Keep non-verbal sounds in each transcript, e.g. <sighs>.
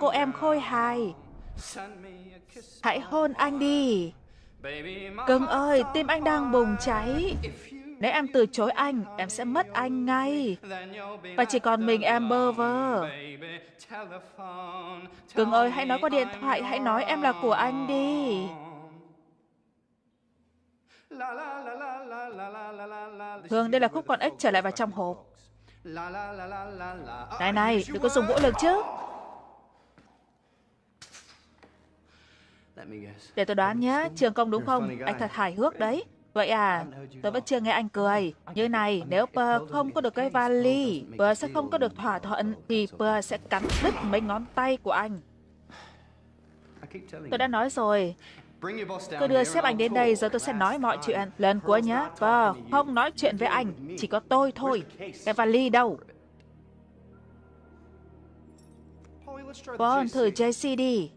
cô em khôi hài. Hãy hôn anh đi. Cưng ơi, tim anh đang bùng cháy. Nếu em từ chối anh, em sẽ mất anh ngay. Và chỉ còn mình em bơ vơ. Cưng ơi, hãy nói qua điện thoại, hãy nói em là của anh đi. Hương, đây là khúc con ếch trở lại vào trong hộp. Này này, đừng có dùng vũ lực chứ. Để tôi đoán nhé, trường công đúng không? Anh thật hài hước đấy. Vậy à, tôi vẫn chưa nghe anh cười. Như này, nếu Pơ không có được cái vali, Pơ sẽ không có được thỏa thuận, thì Pơ sẽ cắn đứt mấy ngón tay của anh. Tôi đã nói rồi, cứ đưa sếp anh đến đây rồi tôi sẽ nói mọi chuyện. Lần cuối nhé, Pơ không nói chuyện với anh, chỉ có tôi thôi. Cái vali đâu? Vâng, thử JC đi.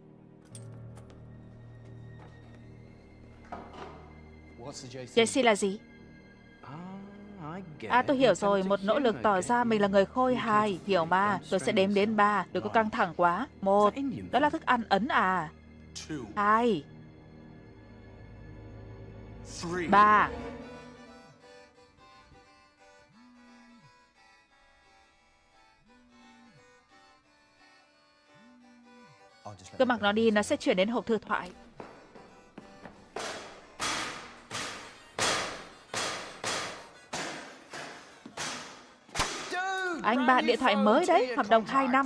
JC là gì? À, tôi hiểu rồi, một nỗ lực tỏ ra mình là người khôi hài, hiểu mà. Tôi sẽ đếm đến ba, đừng có căng thẳng quá. Một, đó là thức ăn Ấn à. Hai. Ba. Cứ mặc nó đi, nó sẽ chuyển đến hộp thư thoại. Anh bạn điện thoại mới đấy, hợp đồng 2 năm.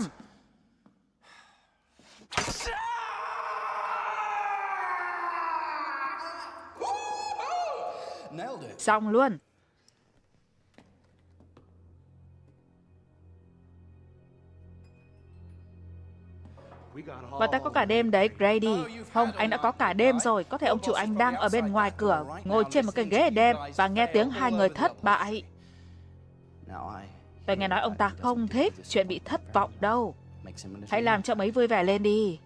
Xong luôn. Và ta có cả đêm đấy, Grady. Không, anh đã có cả đêm rồi. Có thể ông chủ anh đang ở bên ngoài cửa, ngồi trên một cái ghế đêm và nghe tiếng hai người thất bại. Tôi nghe nói ông ta không thích chuyện bị thất vọng đâu. Hãy làm cho mấy vui vẻ lên đi.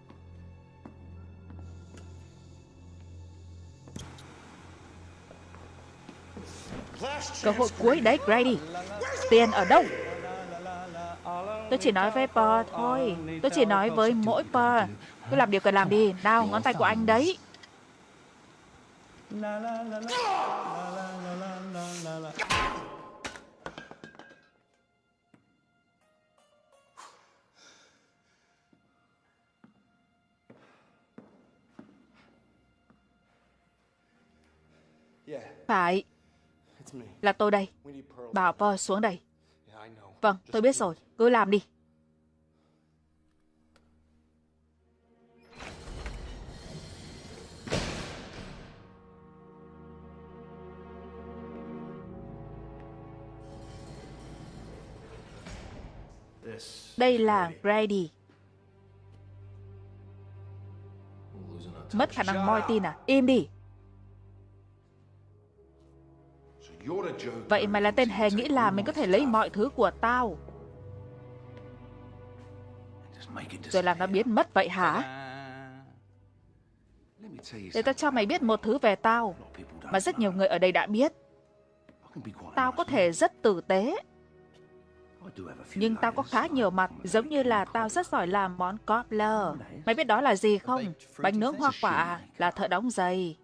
Cơ hội cuối đấy, Grady. Tiền ở đâu? Tôi chỉ nói với Paul thôi. Tôi chỉ nói với mỗi Paul. Cứ làm điều cần làm đi. Nào, ngón tay của anh đấy. Phải. Là tôi đây. Bảo Paul xuống đây. Vâng, tôi biết rồi. Cứ làm đi. Đây là Grady. Mất khả năng moi tin à? Im đi. Vậy mày là tên hề nghĩ là mình có thể lấy mọi thứ của tao Rồi làm nó biến mất vậy hả Để tao cho mày biết một thứ về tao Mà rất nhiều người ở đây đã biết Tao có thể rất tử tế nhưng tao có khá nhiều mặt, giống như là tao rất giỏi làm món cobbler. Mày biết đó là gì không? Bánh nướng hoa quả, à? là thợ đóng giày.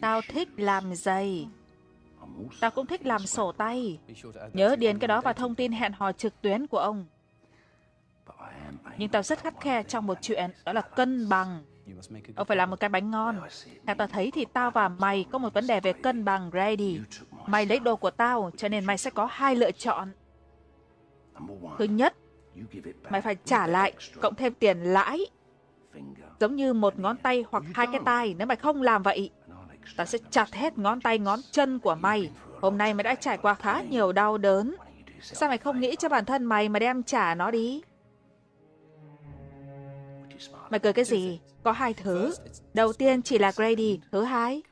Tao thích làm giày. Tao cũng thích làm sổ tay. Nhớ điền cái đó vào thông tin hẹn hò trực tuyến của ông. Nhưng tao rất khắt khe trong một chuyện, đó là cân bằng. Ông phải làm một cái bánh ngon. Theo tao thấy thì tao và mày có một vấn đề về cân bằng, Grady. Mày lấy đồ của tao, cho nên mày sẽ có hai lựa chọn. Thứ nhất, mày phải trả lại, cộng thêm tiền lãi. Giống như một ngón tay hoặc hai cái tay, nếu mày không làm vậy, ta sẽ chặt hết ngón tay ngón chân của mày. Hôm nay mày đã trải qua khá nhiều đau đớn. Sao mày không nghĩ cho bản thân mày mà đem trả nó đi? Mày cười cái gì? Có hai thứ. Đầu tiên chỉ là Grady. Thứ hai...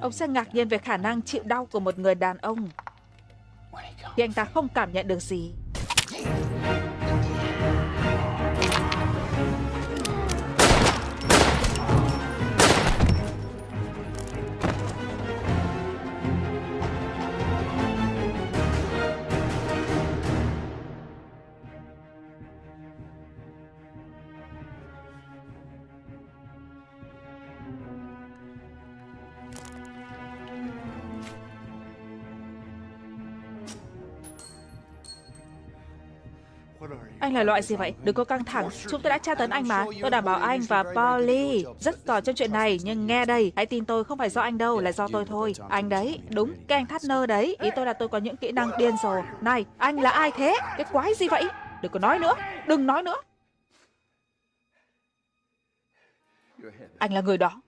Ông sẽ ngạc nhiên về khả năng chịu đau của một người đàn ông thì anh ta không cảm nhận được gì. Là loại gì vậy? Đừng có căng thẳng. Chúng tôi đã tra tấn anh mà. Tôi đảm bảo anh và Polly rất giỏi trong chuyện này. Nhưng nghe đây, hãy tin tôi không phải do anh đâu, là do tôi thôi. Anh đấy, đúng, cái anh thắt nơ đấy. Ý tôi là tôi có những kỹ năng điên rồ. Này, anh là ai thế? Cái quái gì vậy? Đừng có nói nữa. Đừng nói nữa. Anh là người đó.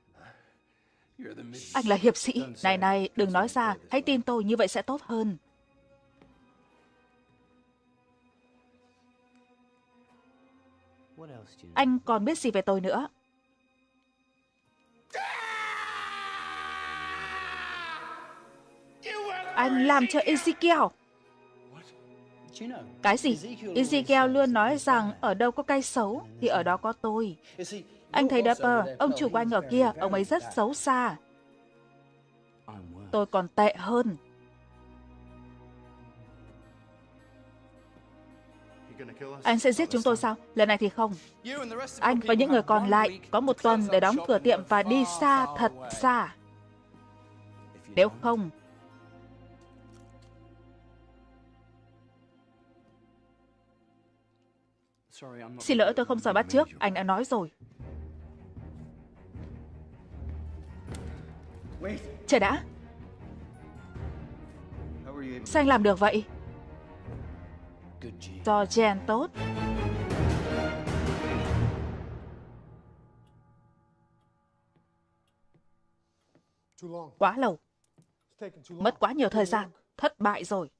Anh là hiệp sĩ. Này này, đừng nói ra. Hãy tin tôi, như vậy sẽ tốt hơn. Anh còn biết gì về tôi nữa? Anh làm cho Ezekiel. Cái gì? Ezekiel luôn nói rằng ở đâu có cây xấu thì ở đó có tôi. Anh thấy Dapper, ông chủ của anh ở kia, ông ấy rất xấu xa. Tôi còn tệ hơn. Anh sẽ giết chúng tôi sao? Lần này thì không. Anh và những người còn lại có một tuần để đóng cửa tiệm và đi xa thật xa. Nếu không, Xin lỗi tôi không giỏi bắt trước, anh đã nói rồi. Chờ đã. Sao anh làm được vậy? Cho gen tốt. Quá lâu. Mất quá nhiều thời gian. Thất bại rồi.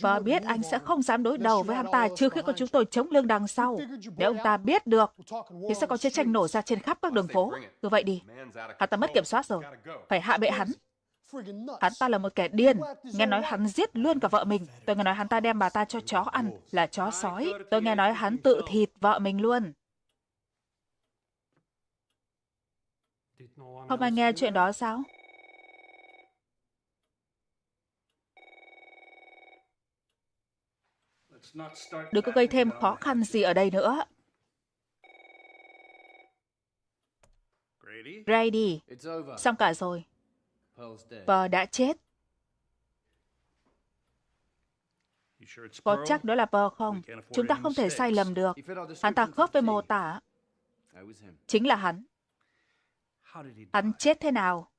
Và biết anh sẽ không dám đối đầu với hắn ta trừ khi có chúng tôi chống lưng đằng sau. Nếu ông ta biết được, thì sẽ có chiến tranh nổ ra trên khắp các đường phố. Cứ vậy đi. Hắn ta mất kiểm soát rồi. Phải hạ bệ hắn. Hắn ta là một kẻ điên. Nghe nói hắn giết luôn cả vợ mình. Tôi nghe nói hắn ta đem bà ta cho chó ăn, là chó sói. Tôi nghe nói hắn tự thịt vợ mình luôn. Không ai nghe chuyện đó sao? Đừng có gây thêm khó khăn gì ở đây nữa. Grady, xong cả rồi. Pearl đã chết. Có chắc đó là Pearl không? Chúng ta không thể sai lầm được. Hắn ta khớp với mô tả. Chính là hắn. Hắn chết thế nào?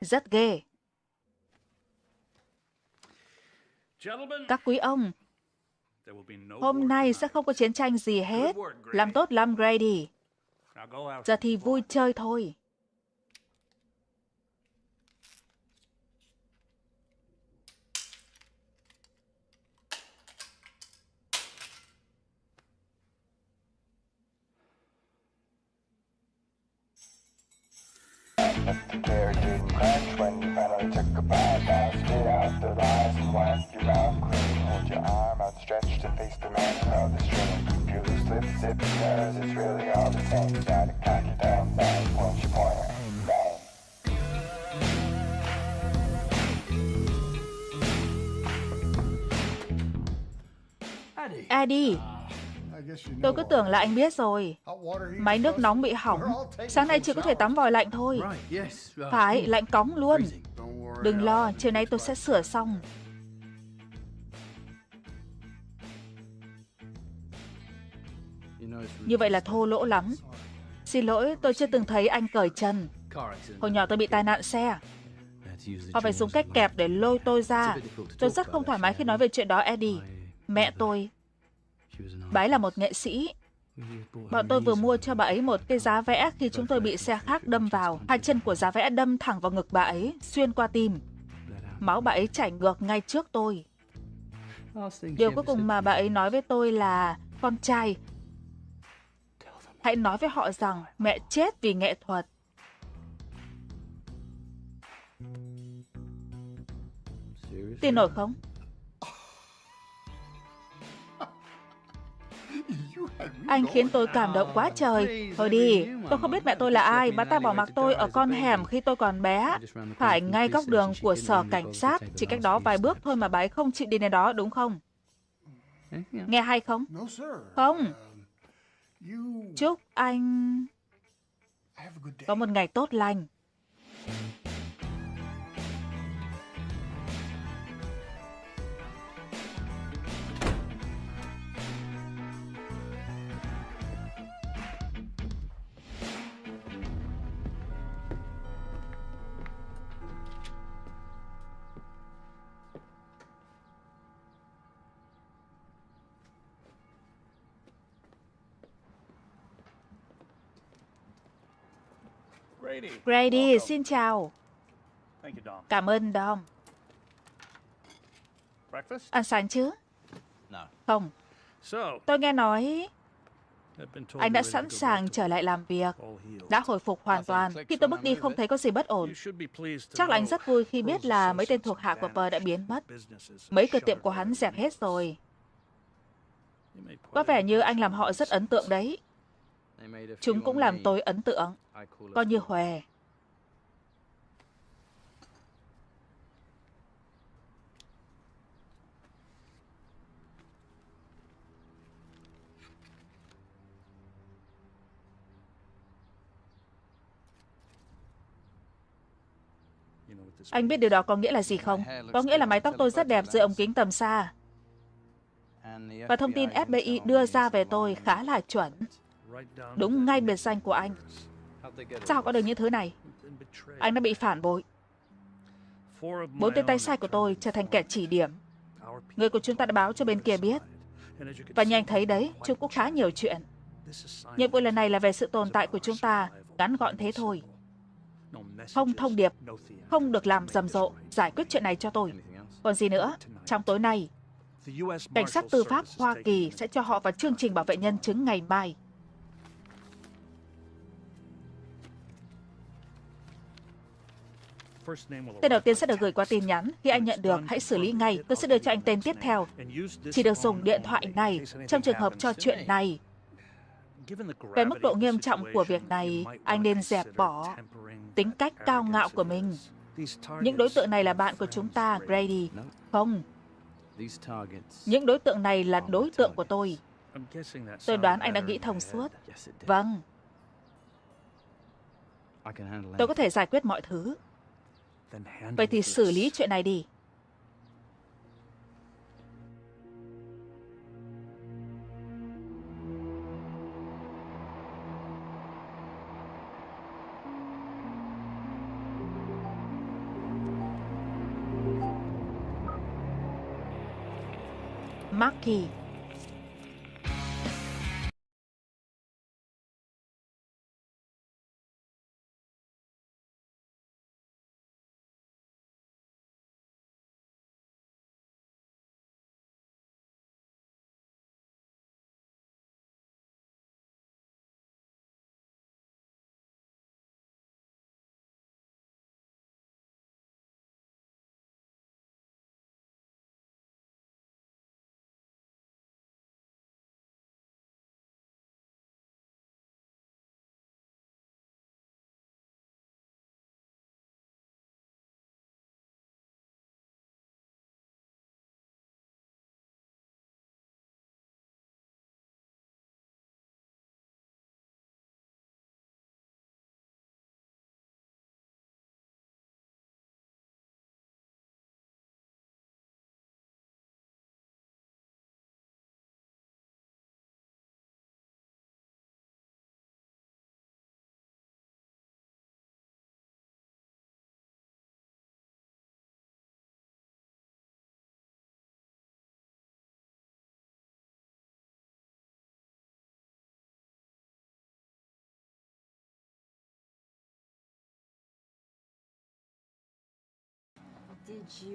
Rất ghê. Các quý ông, Hôm nay sẽ không có chiến tranh gì hết. Làm tốt lắm, Grady. Giờ thì vui chơi thôi. Close eyes blast your mouth clean Hold your arm outstretched to face the man crowd the drilling your loose lips zipped because it's really all the same. You gotta cock it down point your pointer Eddie. Tôi cứ tưởng là anh biết rồi. Máy nước nóng bị hỏng. Sáng nay chỉ có thể tắm vòi lạnh thôi. Phải, lạnh cóng luôn. Đừng lo, chiều nay tôi sẽ sửa xong. Như vậy là thô lỗ lắm. Xin lỗi, tôi chưa từng thấy anh cởi chân. Hồi nhỏ tôi bị tai nạn xe. Họ phải dùng cách kẹp để lôi tôi ra. Tôi rất không thoải mái khi nói về chuyện đó, Eddie. Mẹ tôi Bà ấy là một nghệ sĩ. Bọn tôi vừa mua cho bà ấy một cái giá vẽ khi chúng tôi bị xe khác đâm vào. Hai chân của giá vẽ đâm thẳng vào ngực bà ấy, xuyên qua tim. Máu bà ấy chảy ngược ngay trước tôi. Điều cuối cùng mà bà ấy nói với tôi là con trai. Hãy nói với họ rằng mẹ chết vì nghệ thuật. Tin nổi không? Anh khiến tôi cảm động quá trời. Thôi đi, tôi không biết mẹ tôi là ai. Bà ta bỏ mặc tôi ở con hẻm khi tôi còn bé. Phải ngay góc đường của sở cảnh sát. Chỉ cách đó vài bước thôi mà bà ấy không chịu đi đến đó, đúng không? Nghe hay không? Không. Chúc anh có một ngày tốt lành. Grady, xin chào. Cảm ơn Dom. Ăn sáng chứ? Không. Tôi nghe nói anh đã sẵn sàng trở lại làm việc, đã hồi phục hoàn toàn. Khi tôi bước đi không thấy có gì bất ổn. Chắc là anh rất vui khi biết là mấy tên thuộc hạ của Pờ đã biến mất. Mấy cửa tiệm của hắn dẹp hết rồi. Có vẻ như anh làm họ rất ấn tượng đấy. Chúng cũng làm tôi ấn tượng, coi như hòe. Anh biết điều đó có nghĩa là gì không? Có nghĩa là mái tóc tôi rất đẹp dưới ống kính tầm xa. Và thông tin FBI đưa ra về tôi khá là chuẩn. Đúng ngay biệt danh của anh. Sao có được những thứ này? Anh đã bị phản bội. Bốn tên tay sai của tôi trở thành kẻ chỉ điểm. Người của chúng ta đã báo cho bên kia biết. Và như anh thấy đấy, chúng cũng khá nhiều chuyện. Nhiệm vụ lần này là về sự tồn tại của chúng ta, ngắn gọn thế thôi. Không thông điệp, không được làm rầm rộ, giải quyết chuyện này cho tôi. Còn gì nữa, trong tối nay, Cảnh sát tư pháp Hoa Kỳ sẽ cho họ vào chương trình bảo vệ nhân chứng ngày mai. Tên đầu tiên sẽ được gửi qua tin nhắn. Khi anh nhận được, hãy xử lý ngay. Tôi sẽ đưa cho anh tên tiếp theo. Chỉ được dùng điện thoại này trong trường hợp cho chuyện này. Về mức độ nghiêm trọng của việc này, anh nên dẹp bỏ tính cách cao ngạo của mình. Những đối tượng này là bạn của chúng ta, Grady. Không. Những đối tượng này là đối tượng của tôi. Tôi đoán anh đã nghĩ thông suốt. Vâng. Tôi có thể giải quyết mọi thứ. Vậy thì xử lý chuyện này đi. Marky.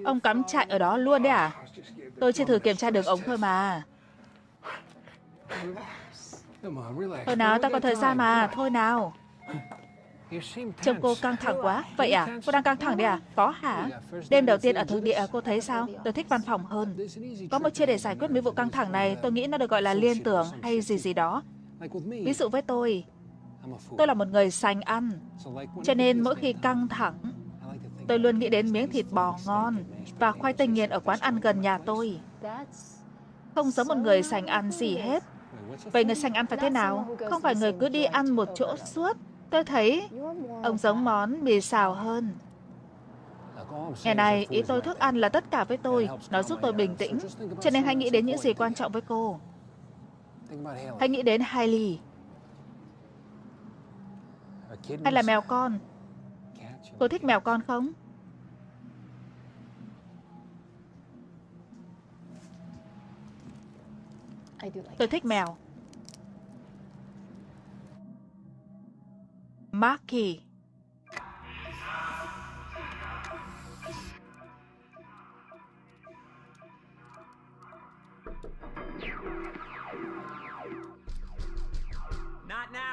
Ông cắm trại ở đó luôn đấy à? Tôi chỉ thử kiểm tra đường ống thôi mà. Thôi nào, ta có thời gian mà, thôi nào. Trông cô căng thẳng quá. Vậy à? Cô đang căng thẳng đấy à? Có hả? Đêm đầu tiên ở thực địa cô thấy sao? Tôi thích văn phòng hơn. Có một chia để giải quyết mấy vụ căng thẳng này, tôi nghĩ nó được gọi là liên tưởng hay gì gì đó. Ví dụ với tôi, tôi là một người sành ăn. Cho nên mỗi khi căng thẳng, Tôi luôn nghĩ đến miếng thịt bò ngon và khoai tây nghiền ở quán ăn gần nhà tôi. Không giống một người sành ăn gì hết. Vậy người sành ăn phải thế nào? Không phải người cứ đi ăn một chỗ suốt. Tôi thấy ông giống món mì xào hơn. Ngày này, ý tôi thức ăn là tất cả với tôi. Nó giúp tôi bình tĩnh. Cho nên hãy nghĩ đến những gì quan trọng với cô. Hãy nghĩ đến Hailey. Hay là mèo con. Cô thích mèo con không? Tôi thích mèo. Marky.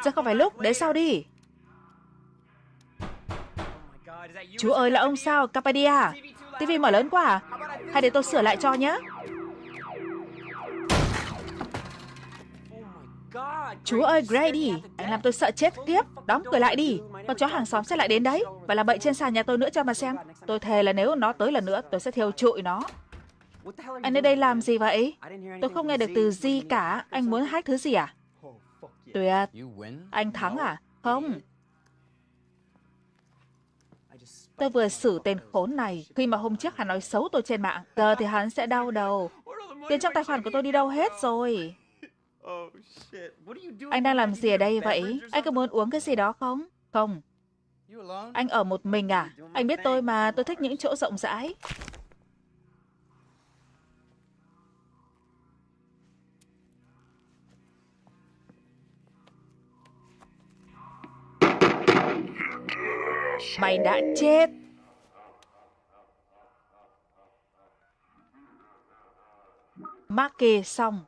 Giờ không phải lúc, để sau đi. Chú ơi, là ông sao, Capadia? TV mở lớn quá à? Hay để tôi sửa lại cho nhé. Chú ơi, Grady, anh làm tôi sợ chết tiếp. Đóng cửa lại đi. Con chó hàng xóm sẽ lại đến đấy. Và làm bậy trên sàn nhà tôi nữa cho mà xem. Tôi thề là nếu nó tới lần nữa, tôi sẽ thiêu trụi nó. Anh ở đây làm gì vậy? Tôi không nghe được từ gì cả. Anh muốn hack thứ gì à? Tuyệt. Anh thắng à? Không. Tôi vừa xử tên khốn này khi mà hôm trước hắn nói xấu tôi trên mạng. Giờ thì hắn sẽ đau đầu. Tiền trong tài khoản của tôi đi đâu hết rồi? Anh đang làm gì ở đây vậy? Anh có muốn uống cái gì đó không? Không. Anh ở một mình à? Anh biết tôi mà, tôi thích những chỗ rộng rãi. Mày đã chết. Mắc kê xong.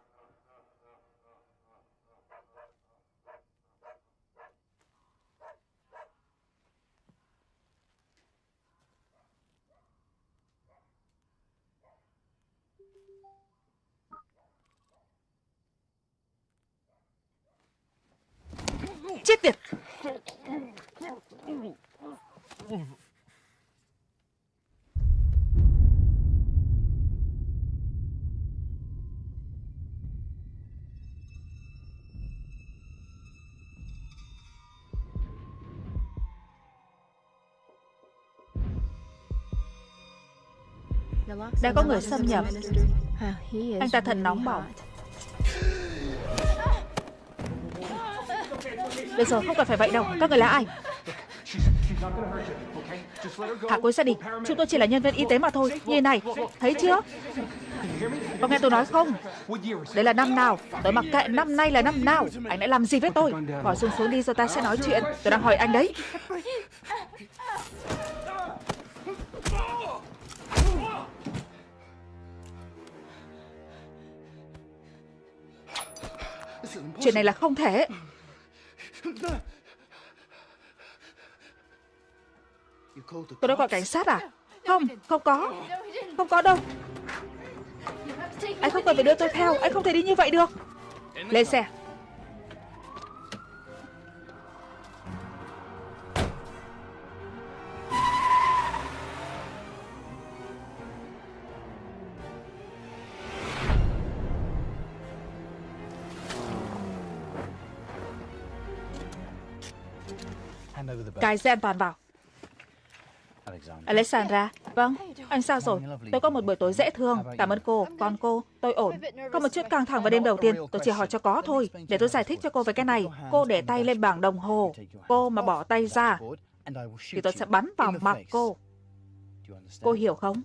Chết tiệt! Đã có người xâm nhập. Anh ta thật nóng bỏng. Được rồi, không cần phải vậy đâu. Các người là ai? Thả cô ấy ra đi. Chúng tôi chỉ là nhân viên y tế mà thôi. Như này, thấy chưa? Có nghe tôi nói không? Đây là năm nào? Tôi mặc kệ năm nay là năm nào. Anh đã làm gì với tôi? Bỏ xuống xuống đi rồi ta sẽ nói chuyện. Tôi đang hỏi anh đấy. Chuyện này là không thể. Tôi đã gọi cảnh sát à? Không, không có. Không có đâu. Anh không cần phải đưa tôi theo. Anh không thể đi như vậy được. Lên xe. Cài xe an toàn vào. Alexandra, vâng, anh sao rồi? Tôi có một buổi tối dễ thương. Cảm ơn cô, còn cô, tôi ổn. Có một chút căng thẳng vào đêm đầu tiên, tôi chỉ hỏi cho có thôi. Để tôi giải thích cho cô về cái này. Cô để tay lên bảng đồng hồ. Cô mà bỏ tay ra, thì tôi sẽ bắn vào mặt cô. Cô hiểu không?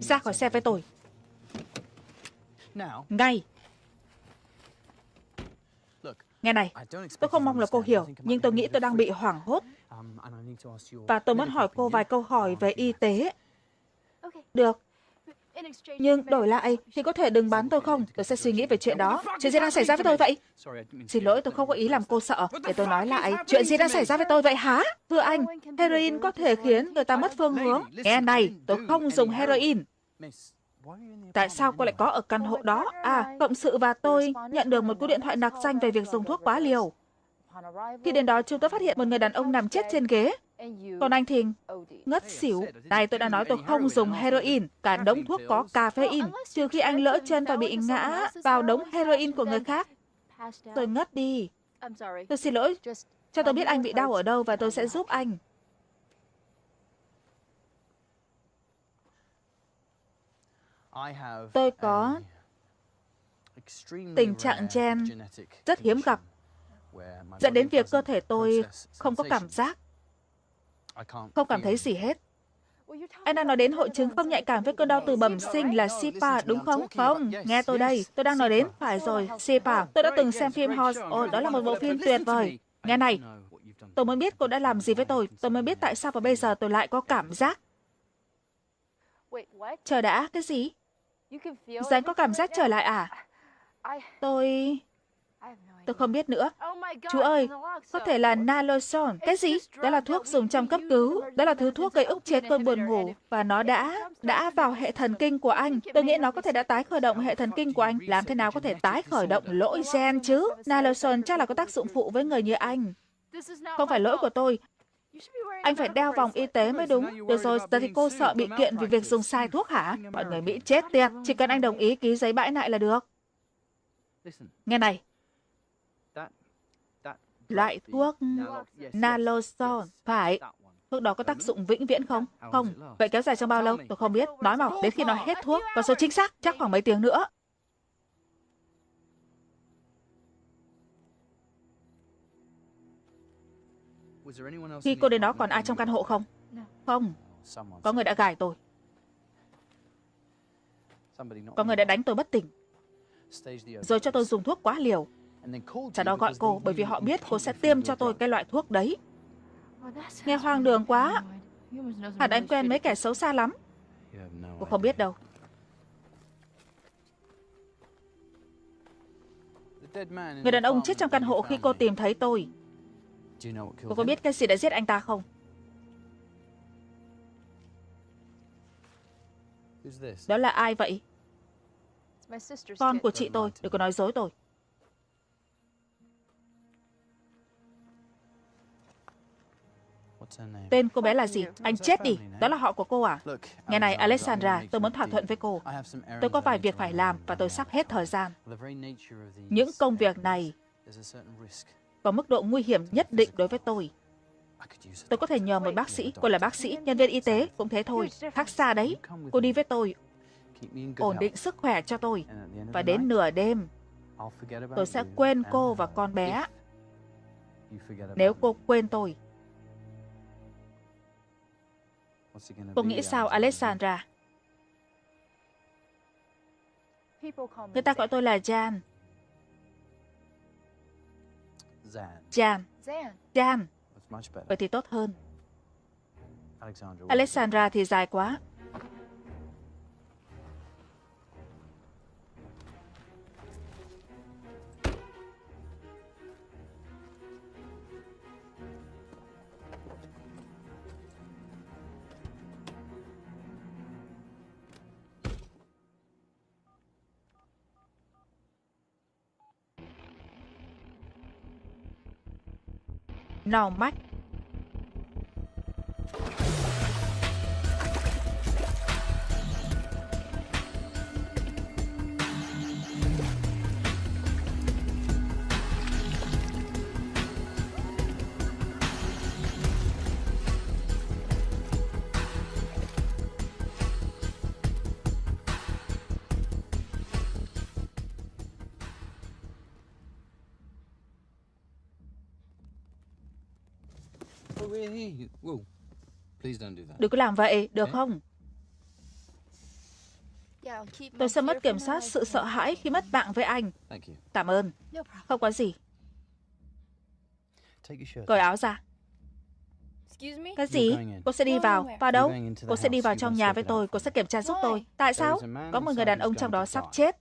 Ra khỏi xe với tôi. Ngay. Nghe này, tôi không mong là cô hiểu, nhưng tôi nghĩ tôi đang bị hoảng hốt. Và tôi muốn hỏi cô vài câu hỏi về y tế. Được. Nhưng đổi lại thì có thể đừng bán tôi không? Tôi sẽ suy nghĩ về chuyện đó. Chuyện gì đang xảy ra với tôi vậy? Xin lỗi, tôi không có ý làm cô sợ. Để tôi nói lại. Chuyện gì đang xảy ra với tôi vậy hả? Thưa anh, heroin có thể khiến người ta mất phương hướng. Nghe này, tôi không dùng heroin. Tại sao cô lại có ở căn hộ đó? À, cộng sự và tôi nhận được một cuộc điện thoại nặc danh về việc dùng thuốc quá liều. Khi đến đó, chúng tôi phát hiện một người đàn ông nằm chết trên ghế. Còn anh thì ngất xỉu. Này, tôi đã nói tôi không dùng heroin. Cả đống thuốc có caffeine. Trừ khi anh lỡ chân và bị ngã vào đống heroin của người khác. Tôi ngất đi. Tôi xin lỗi. Cho tôi biết anh bị đau ở đâu và tôi sẽ giúp anh. Tôi có tình trạng gen rất hiếm gặp, dẫn đến việc cơ thể tôi không có cảm giác, không cảm thấy gì hết. Anh đang nói đến hội chứng không nhạy cảm với cơn đau từ bẩm sinh là SIPA, đúng không? Không, nghe tôi đây. Tôi đang nói đến, phải rồi, SIPA. Tôi đã từng xem phim Horse. Ồ, đó là một bộ phim tuyệt vời. Nghe này, tôi mới biết cô đã làm gì với tôi. Tôi mới biết tại sao và bây giờ tôi lại có cảm giác. Chờ đã, cái gì? Gián có cảm giác trở lại à? Tôi... Tôi không biết nữa. Chú ơi, có thể là naloxone. Cái gì? Đó là thuốc dùng trong cấp cứu. Đó là thứ thuốc gây ức chế cơn buồn ngủ. Và nó đã... đã vào hệ thần kinh của anh. Tôi nghĩ nó có thể đã tái khởi động hệ thần kinh của anh. Làm thế nào có thể tái khởi động lỗi gen chứ? Naloxone chắc là có tác dụng phụ với người như anh. Không phải lỗi của tôi. Anh phải đeo vòng y tế mới đúng. Được rồi, giờ thì cô sợ bị kiện vì việc dùng sai thuốc hả? Mọi người Mỹ chết tiệt. Chỉ cần anh đồng ý ký giấy bãi nại là được. Nghe này. Loại thuốc naloxone, phải. Thuốc đó có tác dụng vĩnh viễn không? Không. Vậy kéo dài trong bao lâu? Tôi không biết. Nói mỏng đến khi nó hết thuốc. Và số chính xác, chắc khoảng mấy tiếng nữa. Khi cô đến đó còn ai trong căn hộ không? Không. Có người đã gài tôi. Có người đã đánh tôi bất tỉnh. Rồi cho tôi dùng thuốc quá liều. Sau đó gọi cô bởi vì họ biết cô sẽ tiêm cho tôi cái loại thuốc đấy. Nghe hoang đường quá. Hẳn anh quen mấy kẻ xấu xa lắm. Cô không biết đâu. Người đàn ông chết trong căn hộ khi cô tìm thấy tôi. Cô có biết cái gì đã giết anh ta không? Đó là ai vậy? Con của chị tôi, đừng có nói dối tôi. Tên cô bé là gì? Anh chết đi. Đó là họ của cô à? Nghe này, Alexandra, tôi muốn thỏa thuận với cô. Tôi có vài việc phải làm và tôi sắp hết thời gian. Những công việc này có mức độ nguy hiểm nhất định đối với tôi. Tôi có thể nhờ một bác sĩ, cô là bác sĩ, nhân viên y tế, cũng thế thôi. Khác xa đấy. Cô đi với tôi. Ổn định sức khỏe cho tôi. Và đến nửa đêm, tôi sẽ quên cô và con bé. Nếu cô quên tôi. Cô nghĩ sao, Alexandra? Người ta gọi tôi là Jan. Jan. Jan. Vậy thì tốt hơn. Alexandra thì dài quá. Nào mắt Đừng có làm vậy, được không? Tôi sẽ mất kiểm soát sự sợ hãi khi mất bạn với anh. Cảm ơn. Không có gì. Cởi áo ra. Cái gì? Cô sẽ đi vào. Vào đâu? Cô sẽ đi vào trong nhà với tôi. Cô sẽ kiểm tra giúp tôi. Tại sao? Có một người đàn ông trong đó sắp chết.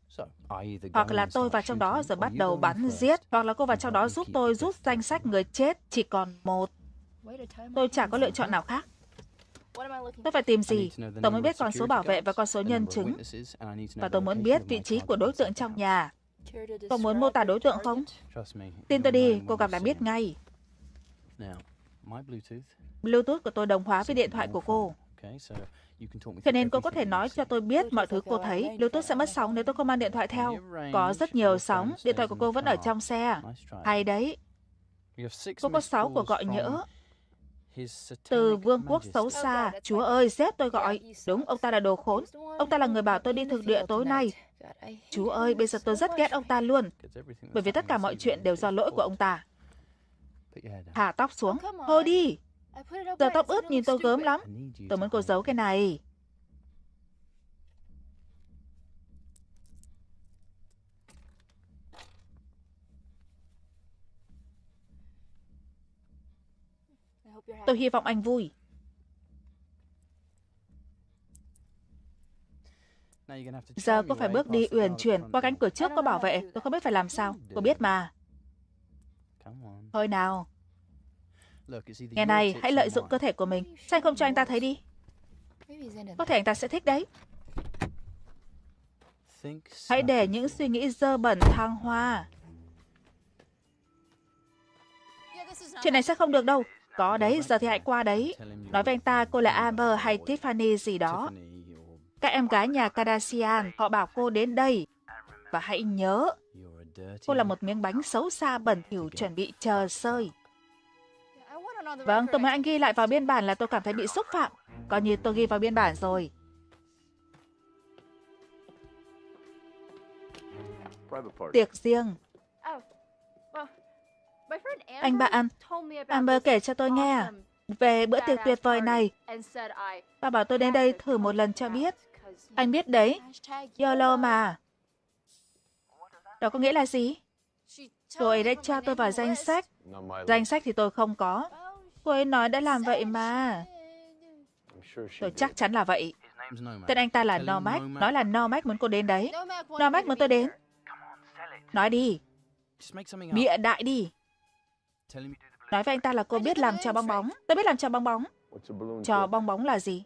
Hoặc là tôi vào trong đó rồi bắt đầu bắn giết. Hoặc là cô vào trong đó giúp tôi rút danh sách người chết. Chỉ còn một. Tôi chả có lựa chọn nào khác. Tôi phải tìm gì? Tôi mới biết con số bảo vệ và con số nhân chứng. Và tôi muốn biết vị trí của đối tượng trong nhà. tôi muốn mô tả đối tượng không? Tin tôi đi, cô gặp là biết ngay. Bluetooth của tôi đồng hóa với điện thoại của cô. Cho nên cô có thể nói cho tôi biết mọi thứ cô thấy. Bluetooth sẽ mất sóng nếu tôi không mang điện thoại theo. Có rất nhiều sóng. Điện thoại của cô vẫn ở trong xe. Hay đấy. Cô có 6 cuộc gọi nhỡ. Từ vương quốc xấu xa. Chúa ơi, sếp tôi gọi. Đúng, ông ta là đồ khốn. Ông ta là người bảo tôi đi thực địa tối nay. Chúa ơi, bây giờ tôi rất ghét ông ta luôn. Bởi vì tất cả mọi chuyện đều do lỗi của ông ta. Thả tóc xuống. Thôi đi. Giờ tóc ướt nhìn tôi gớm lắm. Tôi muốn cô giấu cái này. Tôi hy vọng anh vui. Giờ cô phải bước đi uyển chuyển qua cánh cửa trước có bảo vệ. Tôi không biết phải làm sao. Cô biết mà. Thôi nào. Nghe này, hãy lợi dụng cơ thể của mình. Sao không cho anh ta thấy đi? Có thể anh ta sẽ thích đấy. Hãy để những suy nghĩ dơ bẩn thăng hoa. Chuyện này sẽ không được đâu. Có đấy, giờ thì hãy qua đấy. Nói với anh ta cô là Amber hay Tiffany gì đó. Các em gái nhà Kardashian, họ bảo cô đến đây. Và hãy nhớ, cô là một miếng bánh xấu xa bẩn thỉu chuẩn bị chờ sơi. Vâng, tôi muốn anh ghi lại vào biên bản là tôi cảm thấy bị xúc phạm. Coi như tôi ghi vào biên bản rồi. Tiệc riêng. Anh bạn, Amber kể cho tôi nghe về bữa tiệc tuyệt vời này. Bà bảo tôi đến đây thử một lần cho biết. Anh biết đấy, YOLO mà. Đó có nghĩa là gì? Cô ấy đã cho tôi vào danh sách. Danh sách thì tôi không có. Cô ấy nói đã làm vậy mà. Tôi chắc chắn là vậy. Tên anh ta là Nomac. Nói là Nomac muốn cô đến đấy. Nomac muốn tôi đến. Nói đi. Bịa đại đi. Nói với anh ta là cô biết làm trò bong bóng. Tôi biết làm trò bong bóng. Trò bong bóng là gì?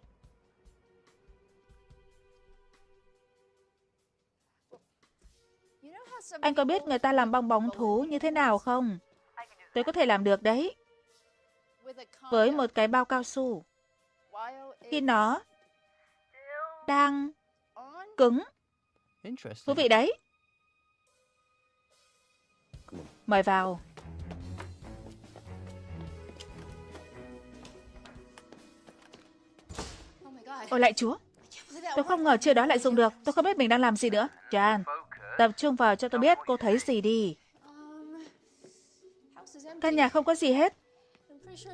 Anh có biết người ta làm bong bóng thú như thế nào không? Tôi có thể làm được đấy. Với một cái bao cao su. Khi nó đang cứng. Thú vị đấy. Mời vào. Ôi lại chúa. Tôi không ngờ chưa đó lại dùng được. Tôi không biết mình đang làm gì nữa. Jan, tập trung vào cho tôi biết cô thấy gì đi. Căn nhà không có gì hết.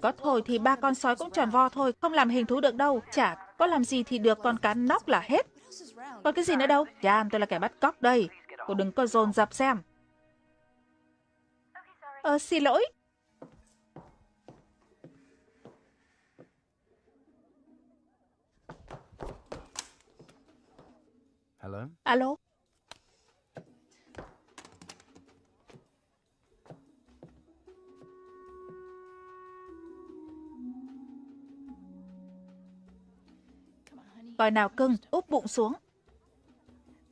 Có thổi thì ba con sói cũng tròn vo thôi, không làm hình thú được đâu. Chả có làm gì thì được con cá nóc là hết. Còn cái gì nữa đâu? Jan, tôi là kẻ bắt cóc đây. Cô đừng có dồn dập xem. Ờ, xin lỗi. Hello? Alo? Coi nào cưng, úp bụng xuống.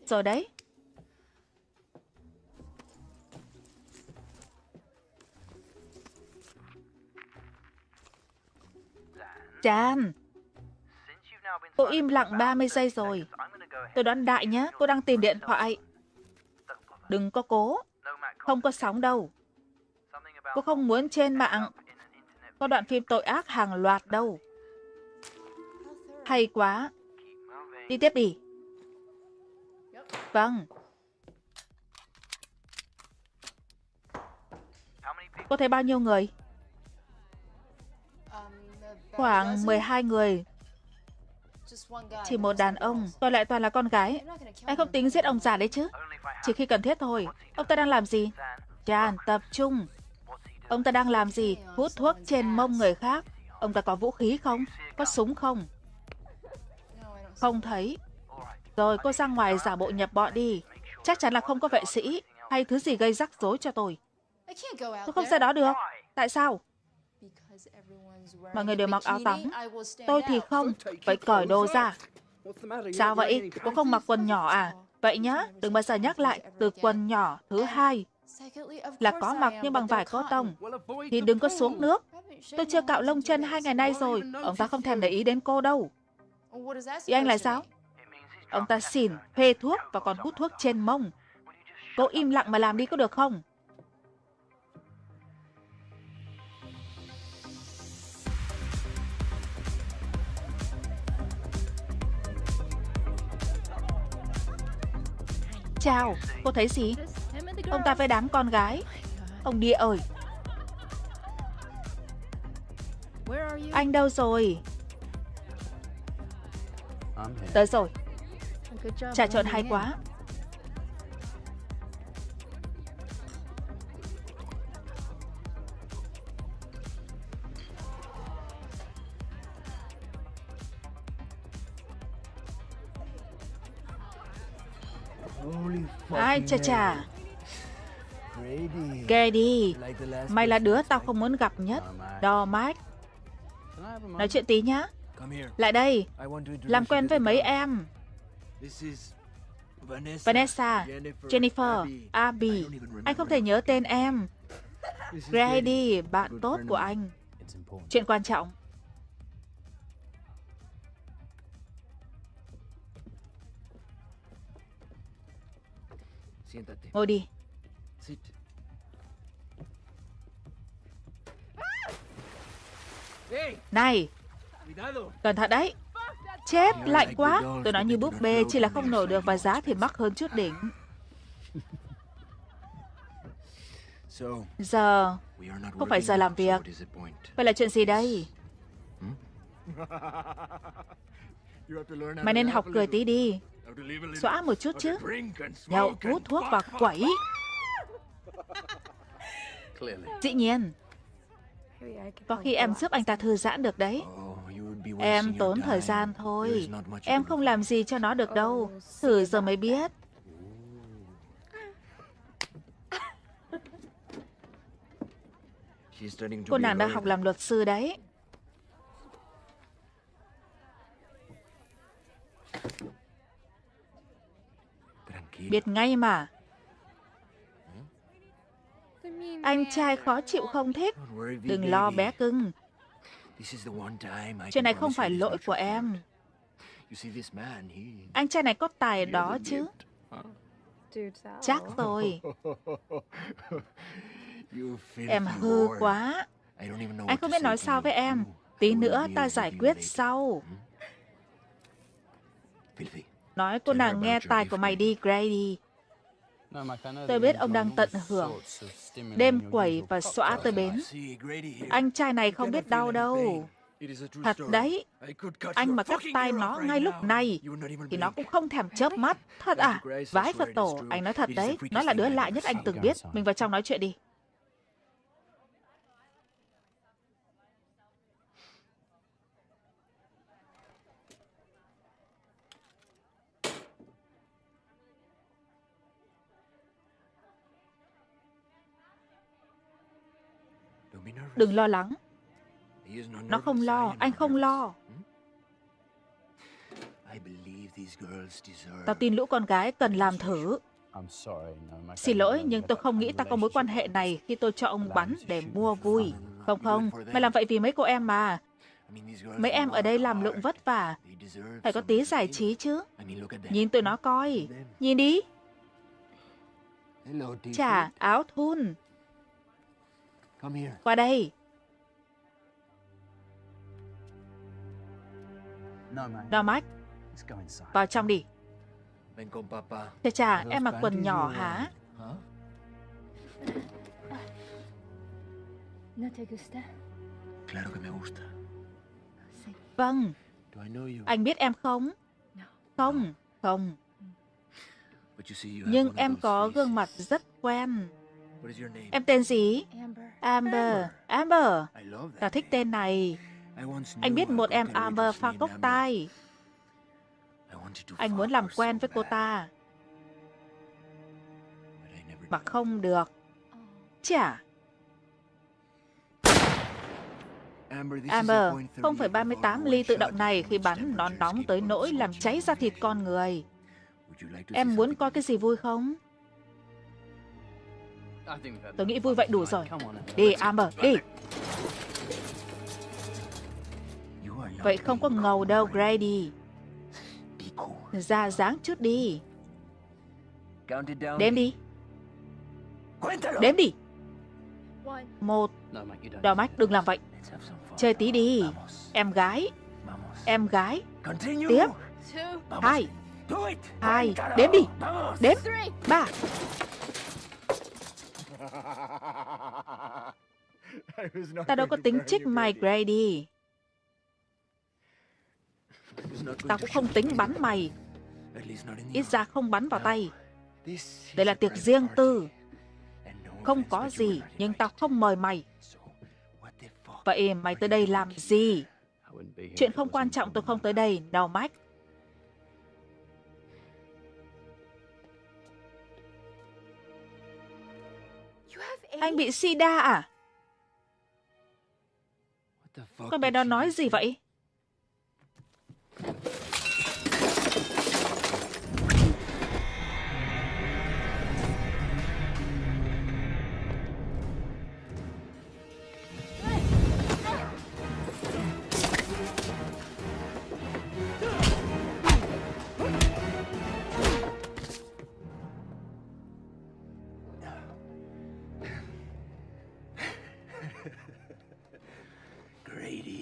Rồi đấy. Chan, cô im lặng 30 giây rồi. Tôi đoán đại nhé, cô đang tìm điện thoại. Đừng có cố. Không có sóng đâu. Cô không muốn trên mạng có đoạn phim tội ác hàng loạt đâu. Hay quá. Đi tiếp đi. Vâng. Cô thấy bao nhiêu người? Khoảng 12 người. Chỉ một đàn ông, còn lại toàn là con gái. Anh không tính giết ông già đấy chứ? Chỉ khi cần thiết thôi. Ông ta đang làm gì? Chan, tập trung. Ông ta đang làm gì? Hút thuốc trên mông người khác. Ông ta có vũ khí không? Có súng không? Không thấy. Rồi cô ra ngoài giả bộ nhập bọn đi. Chắc chắn là không có vệ sĩ hay thứ gì gây rắc rối cho tôi. Tôi không ra đó được. Tại sao? Mọi người đều mặc áo tắm. Tôi thì không. Vậy cởi đồ ra. Sao vậy? Cô không mặc quần nhỏ à? Vậy nhá, đừng bao giờ nhắc lại từ quần nhỏ thứ hai là có mặc nhưng bằng vải có tông thì đừng có xuống nước. Tôi chưa cạo lông chân hai ngày nay rồi, ông ta không thèm để ý đến cô đâu. Ý anh là sao? Ông ta xỉn, phê thuốc và còn hút thuốc trên mông. Cô im lặng mà làm đi có được không? Chào, cô thấy gì? Ông ta với đám con gái. Ông địa ơi! Anh đâu rồi? Tới rồi. Trà trộn hay quá. Ai chà chà. Grady, mày là đứa tao không muốn gặp nhất. Đo Mike. Nói chuyện tí nhá. Lại đây, làm quen với mấy em. Vanessa, Jennifer, Abby. Anh không thể nhớ tên em. Grady, bạn tốt của anh. Chuyện quan trọng. Ngồi đi. Này, cẩn thận đấy. Chết, lạnh quá. Tôi nói như búp bê, chỉ là không nổi được và giá thì mắc hơn chút đỉnh. Giờ, không phải giờ làm việc. Vậy là chuyện gì đây? <laughs> Mày nên học cười tí đi. Xóa một chút chứ. Nhậu, hút thuốc và quẩy. Dĩ nhiên. Có khi em giúp anh ta thư giãn được đấy. Em tốn thời gian thôi. Em không làm gì cho nó được đâu. Thử giờ mới biết. Cô nàng đang học làm luật sư đấy. Biết ngay mà. Anh trai khó chịu không thích. Đừng lo bé cưng. Chuyện này không phải lỗi của em. Anh trai này có tài đó chứ. Chắc rồi. Em hư quá. Anh không biết nói sao với em. Tí nữa ta giải quyết sau. Nói cô nàng nghe tài của mày đi, Grady. Tôi biết ông đang tận hưởng. Đêm quẩy và xõa tới bến. Anh trai này không biết đau đâu. Thật đấy. Anh mà cắt tay nó ngay lúc này, thì nó cũng không thèm chớp mắt. Thật à? Vái Phật tổ, anh nói thật đấy. Nó là đứa lạ nhất anh từng biết. Mình vào trong nói chuyện đi. Đừng lo lắng. Nó không lo, anh không lo. Tao tin lũ con gái cần làm thử. Xin lỗi, nhưng tôi không nghĩ ta có mối quan hệ này khi tôi cho ông bắn để mua vui. Không không, mày làm vậy vì mấy cô em mà. Mấy em ở đây làm lụng vất vả. Phải có tí giải trí chứ. Nhìn tụi nó coi. Nhìn đi. Chà, áo thun. Qua đây. Mike, vào trong đi. Chà chà, em mặc quần nhỏ hả? Vâng. Anh biết em không? Không, không. Nhưng em có gương mặt rất quen. Em tên gì? Amber. Amber. Tao thích tên này. Anh biết một em Amber pha cốc tai. Anh muốn làm quen với cô ta. Mà không được. Chả. Amber, 0,38 ly tự động này khi bắn nó nóng tới nỗi làm cháy da thịt con người. Em muốn coi cái gì vui không? Tôi nghĩ vui vậy đủ rồi. Đi, Amber, đi. Vậy không có ngầu đâu, Grady. Ra dáng chút đi. Đếm đi. Đếm đi. Một. Đỏ mắt, đừng làm vậy. Chơi tí đi. Em gái. Em gái. Tiếp. Hai. Hai. Đếm đi. Đếm. Ba. Ta đâu có tính trích mày Grady. Tao cũng không tính bắn mày. Ít ra không bắn vào tay. Đây là tiệc riêng tư. Không có gì, nhưng tao không mời mày. Vậy mày tới đây làm gì? Chuyện không quan trọng tôi không tới đây, nào Mike. Anh bị sida à? Con bé đó nói gì vậy?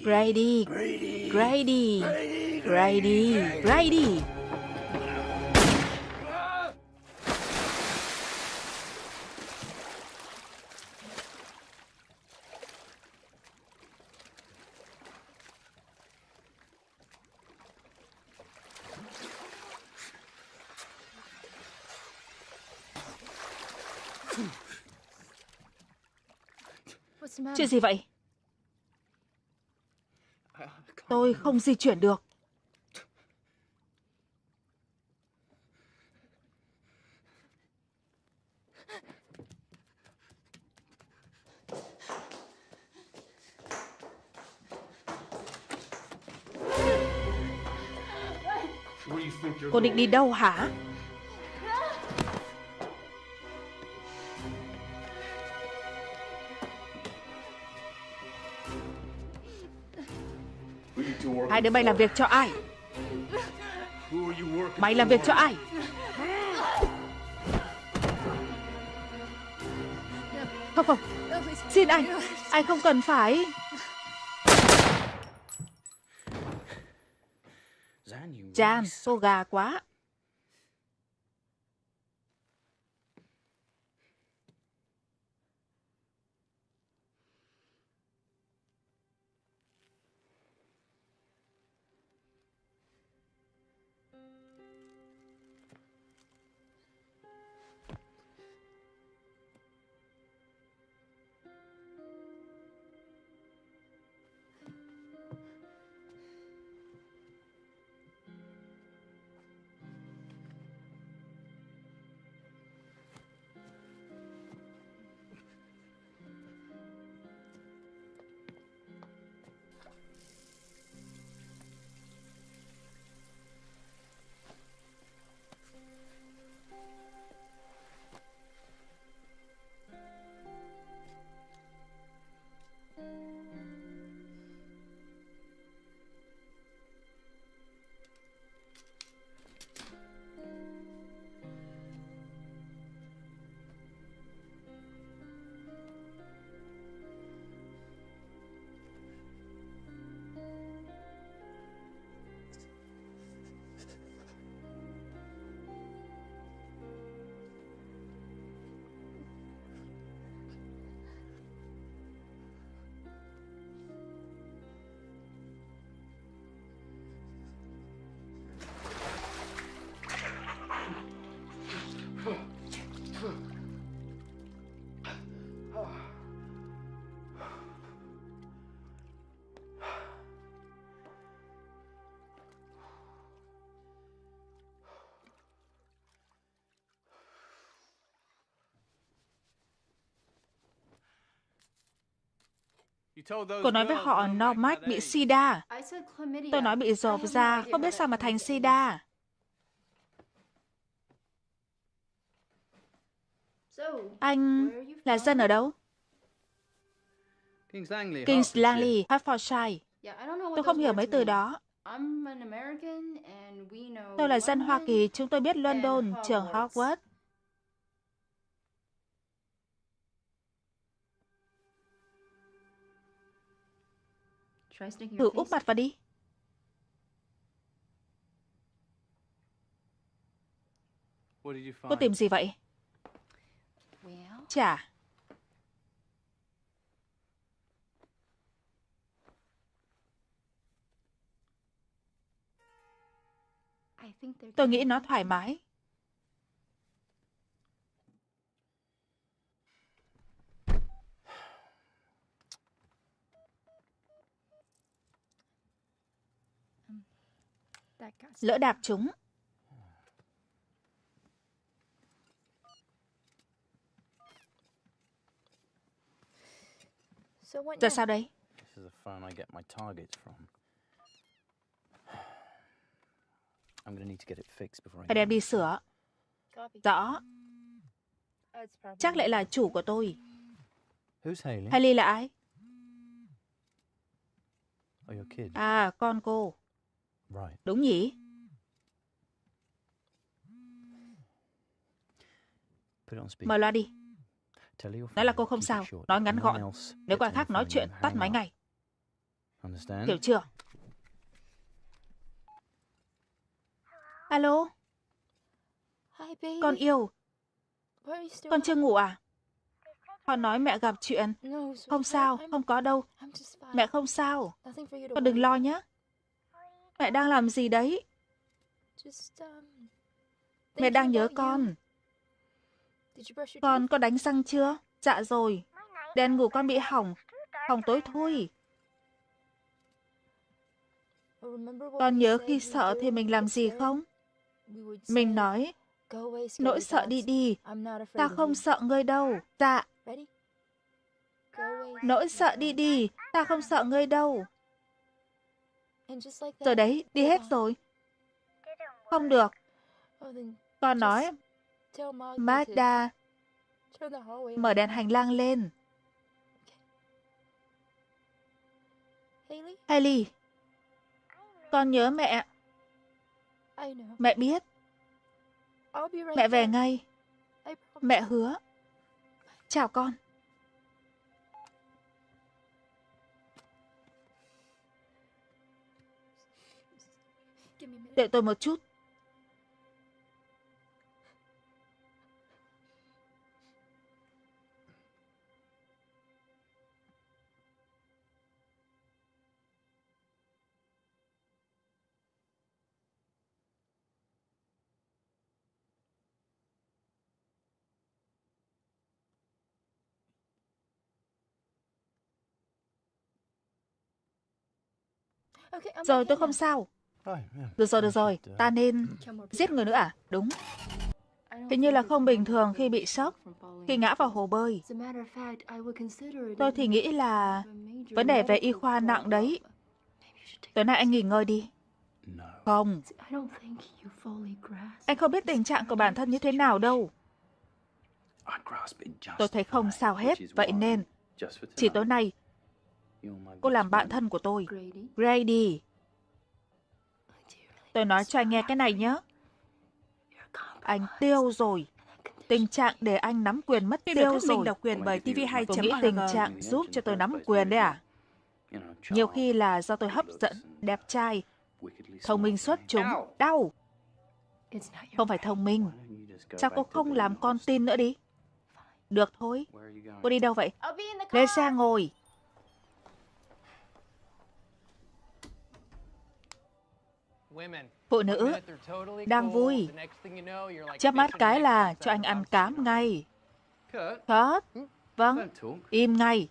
Grady, Grady, Grady, Grady. Chuyện gì vậy? Tôi không di chuyển được. Cô định đi đâu hả? Hai đứa mày làm việc cho ai? Mày làm việc cho ai? Không không Xin anh Anh không cần phải Jan, cô gà quá Cô nói với họ Normac bị sida. Tôi nói bị rộp da, không biết sao mà thành sida. Anh là dân ở đâu? Kings Langley, Hertfordshire. Tôi không hiểu mấy từ đó. Tôi là dân Hoa Kỳ, chúng tôi biết London, trường Hogwarts. Thử úp mặt vào đi. Cô tìm gì vậy? Chả. Tôi nghĩ nó thoải mái. Lỡ đạp chúng. Giờ sao đây? Phải <sighs> đem đi sửa. Rõ. Chắc lại là chủ của tôi. Haley là ai? À, con cô. Đúng nhỉ? Mở loa đi. Nói là cô không sao. Nói ngắn gọn. Nếu có ai khác nói chuyện, tắt máy ngay. Hiểu chưa? Alo? Con yêu. Con chưa ngủ à? Họ nói mẹ gặp chuyện. Không sao, không có đâu. Mẹ không sao. Con đừng lo nhé. Mẹ đang làm gì đấy? Mẹ đang nhớ con. Con có đánh răng chưa? Dạ rồi. Đèn ngủ con bị hỏng. Hỏng tối thui. Con nhớ khi sợ thì mình làm gì không? Mình nói, nỗi sợ đi đi, ta không sợ ngươi đâu. Dạ. Nỗi sợ đi đi, ta không sợ ngươi đâu. Rồi đấy, đi hết rồi. Không được. Con nói, Magda, mở đèn hành lang lên. Hailey, con nhớ mẹ. Mẹ biết. Mẹ về ngay. Mẹ hứa. Chào con. Đợi tôi một chút. Rồi tôi không sao. Được rồi, được rồi. Ta nên giết người nữa à? Đúng. Hình như là không bình thường khi bị sốc, khi ngã vào hồ bơi. Tôi thì nghĩ là vấn đề về y khoa nặng đấy. Tối nay anh nghỉ ngơi đi. Không. Anh không biết tình trạng của bản thân như thế nào đâu. Tôi thấy không sao hết, vậy nên chỉ tối nay cô làm bạn thân của tôi. Grady. Tôi nói cho anh nghe cái này nhé. Anh tiêu rồi. Tình trạng để anh nắm quyền mất tiêu rồi. Mình độc quyền bởi TV2. Tôi nghĩ tình trạng giúp cho tôi nắm quyền đấy à? Nhiều khi là do tôi hấp dẫn, đẹp trai, thông minh xuất chúng, đau. Không phải thông minh. Sao cô không làm con tin nữa đi? Được thôi. Cô đi đâu vậy? Lên xe ngồi. Phụ nữ đang vui. Chớp mắt cái là cho anh ăn cám ngay. Kurt, vâng, im ngay.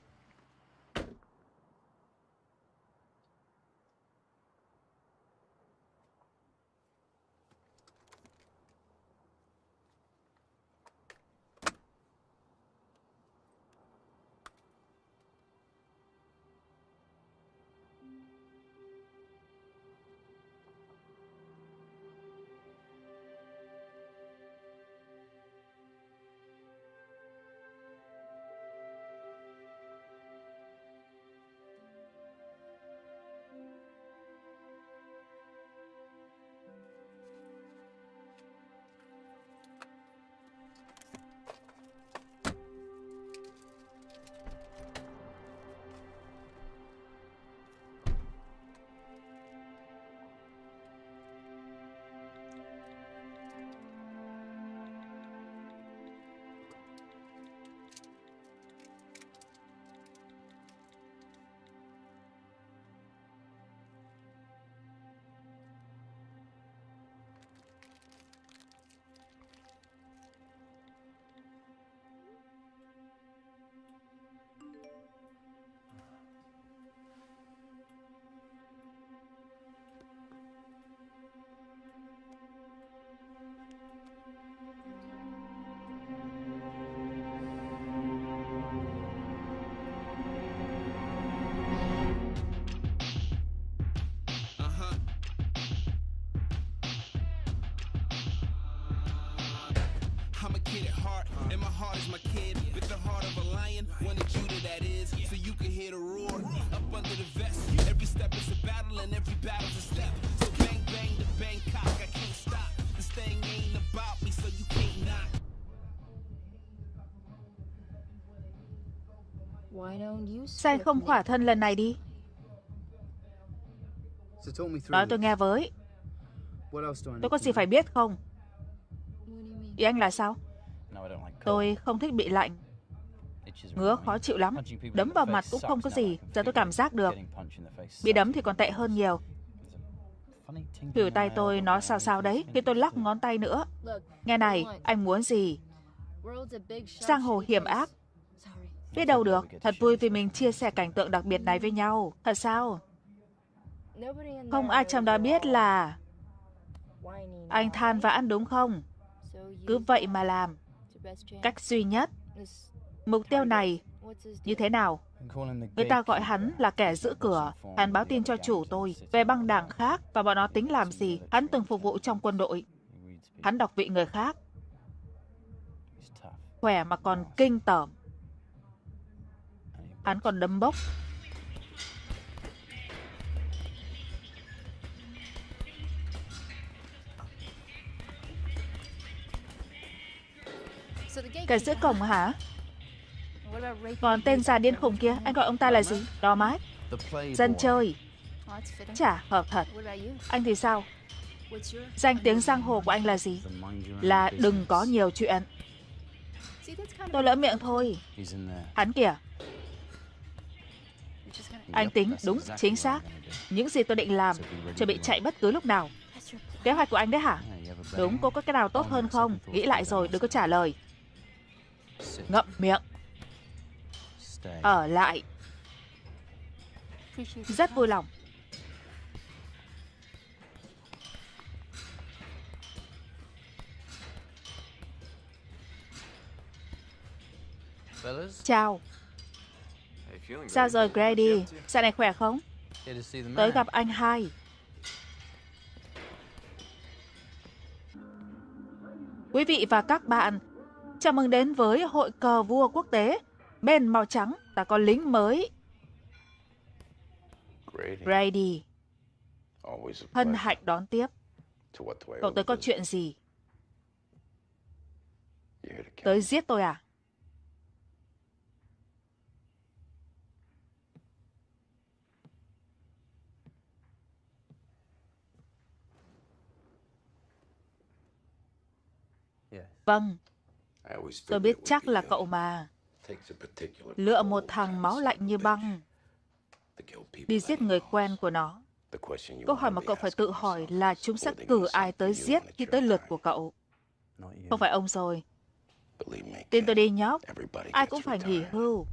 Sao không khỏa thân lần này đi? Nói tôi nghe với. Tôi có gì phải biết không? Ý anh là sao? Tôi không thích bị lạnh. Ngứa khó chịu lắm. Đấm vào mặt cũng không có gì. Giờ tôi cảm giác được. Bị đấm thì còn tệ hơn nhiều. Khỉu tay tôi nó sao sao đấy Khi tôi lắc ngón tay nữa Nghe này, anh muốn gì? Giang hồ hiểm ác Biết đâu được, thật vui vì mình chia sẻ cảnh tượng đặc biệt này với nhau. Thật sao? Không ai trong đó biết là anh than vãn đúng không? Cứ vậy mà làm. Cách duy nhất. Mục tiêu này như thế nào? Người ta gọi hắn là kẻ giữ cửa. Hắn báo tin cho chủ tôi về băng đảng khác và bọn nó tính làm gì. Hắn từng phục vụ trong quân đội. Hắn đọc vị người khác. Khỏe mà còn kinh tởm. Hắn còn đấm bốc. Cái giữa cổng hả? Còn tên già điên khùng kia, anh gọi ông ta là gì? Đò mát. Dân chơi. Chả hợp thật. Anh thì sao? Danh tiếng giang hồ của anh là gì? Là đừng có nhiều chuyện. Tôi lỡ miệng thôi. Hắn kìa. Anh tính đúng, chính xác. Những gì tôi định làm, chuẩn bị chạy bất cứ lúc nào. Kế hoạch của anh đấy hả? Đúng, cô có cái nào tốt hơn không? Nghĩ lại rồi, đừng có trả lời. Ngậm miệng. Ở lại. Rất vui lòng. Chào. Sao rồi Grady? Sao này khỏe không? Tới gặp anh hai. Quý vị và các bạn, chào mừng đến với hội cờ vua quốc tế. Bên màu trắng, ta có lính mới. Grady. Hân hạnh đón tiếp. Cậu tới có chuyện gì? Tới giết tôi à? Vâng, tôi biết chắc là cậu mà. Lựa một thằng máu lạnh như băng, đi giết người quen của nó. Câu hỏi mà cậu phải tự hỏi là chúng sẽ cử ai tới giết khi tới lượt của cậu. Không phải ông rồi. Tin tôi đi nhóc, ai cũng phải nghỉ hưu.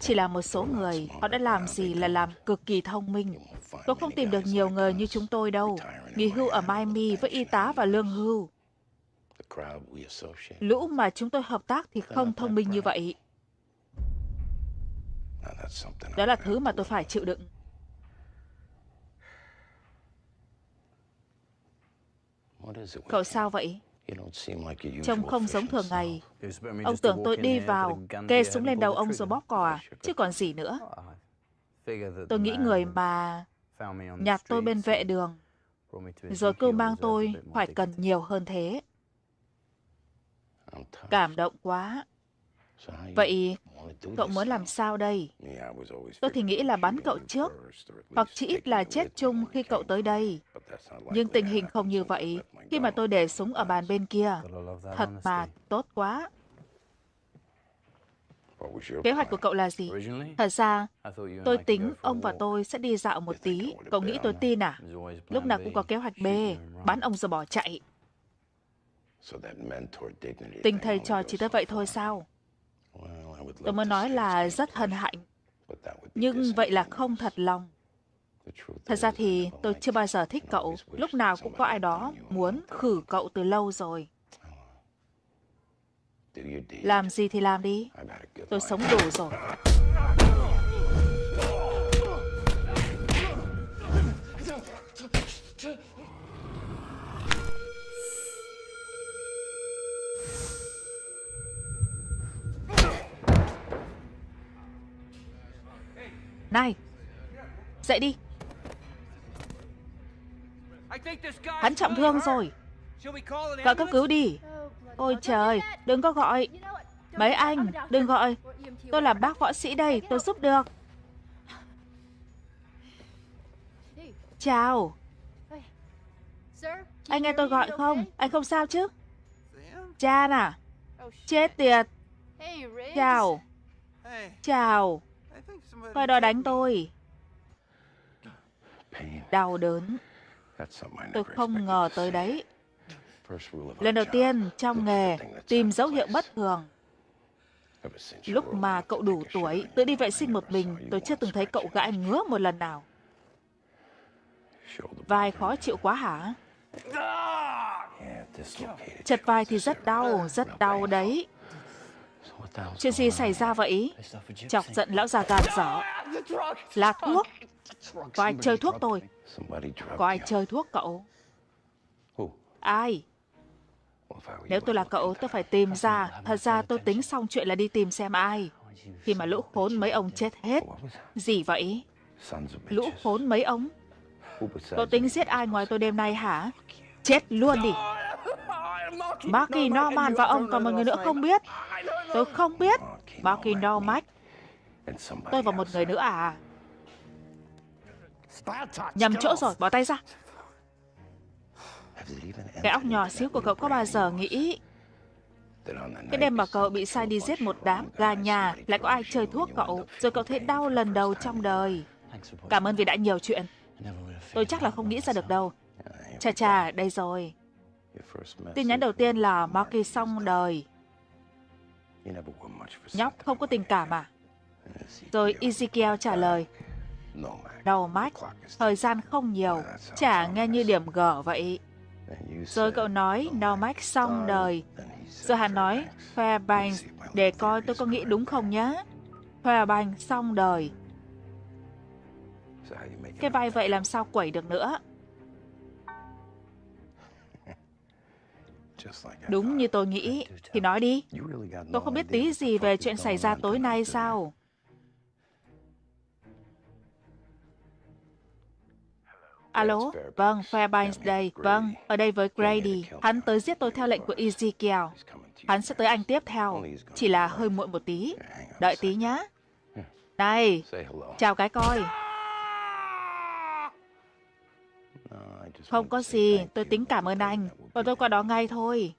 Chỉ là một số người, họ đã làm gì là làm cực kỳ thông minh. Tôi không tìm được nhiều người như chúng tôi đâu. Nghỉ hưu ở Miami với y tá và lương hưu. Lũ mà chúng tôi hợp tác thì không thông minh như vậy. Đó là thứ mà tôi phải chịu đựng. Cậu sao vậy? Trông không giống thường ngày. Ông tưởng tôi đi vào, kê súng lên đầu ông rồi bóp cò à? Chứ còn gì nữa. Tôi nghĩ người mà nhặt tôi bên vệ đường, rồi cứ mang tôi phải cần nhiều hơn thế. Cảm động quá. Vậy cậu muốn làm sao đây? Tôi thì nghĩ là bắn cậu trước, hoặc chỉ ít là chết chung khi cậu tới đây. Nhưng tình hình không như vậy khi mà tôi để súng ở bàn bên kia. Thật mà, tốt quá. Kế hoạch của cậu là gì? Thật ra, tôi tính ông và tôi sẽ đi dạo một tí. Cậu nghĩ tôi tin à? Lúc nào cũng có kế hoạch B, bắn ông rồi bỏ chạy. Tình thầy trò chỉ tới vậy thôi sao? Tôi mới nói là rất hân hạnh. Nhưng vậy là không thật lòng. Thật ra thì tôi chưa bao giờ thích cậu. Lúc nào cũng có ai đó muốn khử cậu từ lâu rồi. Làm gì thì làm đi. Tôi sống đủ rồi. Này, dậy đi. Hắn trọng thương rồi. Gọi cấp cứu đi. Ôi trời, đừng có gọi. Mấy anh, đừng gọi. Tôi là bác võ sĩ đây, tôi giúp được. Chào. Anh nghe tôi gọi không? Anh không sao chứ? Chan à? Chết tiệt. Chào. Chào. Coi đòi đánh tôi. Đau đớn. Tôi không ngờ tới đấy. Lần đầu tiên trong nghề tìm dấu hiệu bất thường. Lúc mà cậu đủ tuổi, tự đi vệ sinh một mình, tôi chưa từng thấy cậu gãi ngứa một lần nào. Vai khó chịu quá hả? Chật vai thì rất đau, rất đau đấy. Chuyện gì xảy ra vậy? Chọc giận lão già gàn dở. Là thuốc. Có ai chơi thuốc tôi? Có ai chơi thuốc cậu? Ai? Nếu tôi là cậu, tôi phải tìm ra. Thật ra tôi tính xong chuyện là đi tìm xem ai. Khi mà lũ khốn mấy ông chết hết. Gì vậy? Lũ khốn mấy ông? Cậu tính giết ai ngoài tôi đêm nay hả? Chết luôn đi. Marky Norman và ông còn một người nữa không biết. Tôi không biết. Marky Norman. Tôi và một người nữa à? Nhầm chỗ rồi, bỏ tay ra. Cái óc nhỏ xíu của cậu có bao giờ nghĩ cái đêm mà cậu bị sai đi giết một đám gà nhà lại có ai chơi thuốc cậu rồi cậu thấy đau lần đầu trong đời. Cảm ơn vì đã nhiều chuyện. Tôi chắc là không nghĩ ra được đâu. Chà chà, đây rồi. Tin nhắn đầu tiên là Marky xong đời. Nhóc không có tình cảm à? Rồi Ezekiel trả lời. Đầu mắt, thời gian không nhiều, chả nghe như điểm G vậy. Rồi cậu nói Nomax xong đời. Rồi hắn nói Fairbanks để coi tôi có nghĩ đúng không nhé. Fairbanks xong đời. Cái vai vậy làm sao quẩy được nữa? Đúng như tôi nghĩ. Thì nói đi. Tôi không biết tí gì về chuyện xảy ra tối nay sao? Alo, vâng, Fairbanks đây. Vâng, ở đây với Grady. Hắn tới giết tôi theo lệnh của Ezekiel. Hắn sẽ tới anh tiếp theo. Chỉ là hơi muộn một tí. Đợi tí nhá. Này, chào cái coi. Không có gì, tôi tính cảm ơn anh. Và tôi qua đó ngay thôi.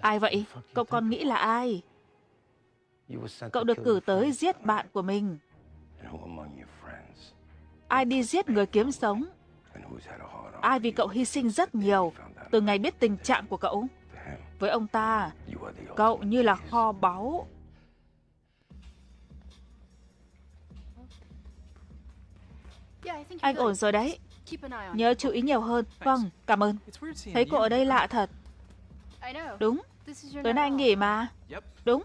Ai vậy? Cậu còn nghĩ là ai? Cậu được cử tới giết bạn của mình. Ai đi giết người kiếm sống? Ai vì cậu hy sinh rất nhiều từ ngày biết tình trạng của cậu? Với ông ta, cậu như là kho báu. Anh ổn rồi đấy. Nhớ chú ý nhiều hơn. Vâng, cảm ơn. Thấy cô ở đây lạ thật. Đúng, tối nay anh nghỉ mà. Đúng.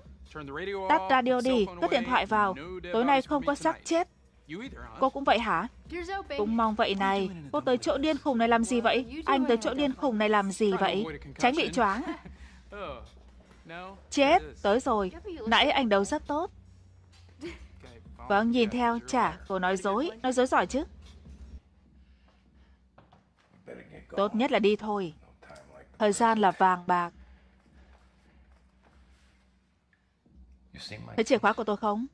Tắt radio đi, cất điện thoại vào. Tối nay không có xác chết. Cô cũng vậy hả? Cũng mong vậy này. Cô tới chỗ điên khùng này làm gì vậy? Anh tới chỗ điên khùng này làm gì vậy? Tránh bị choáng. <laughs> Chết, tới rồi. Nãy anh đấu rất tốt. <laughs> Vâng, nhìn theo, chả, cô nói dối. Nói dối giỏi chứ. Tốt nhất là đi thôi. Thời gian là vàng bạc. Thấy chìa khóa của tôi không?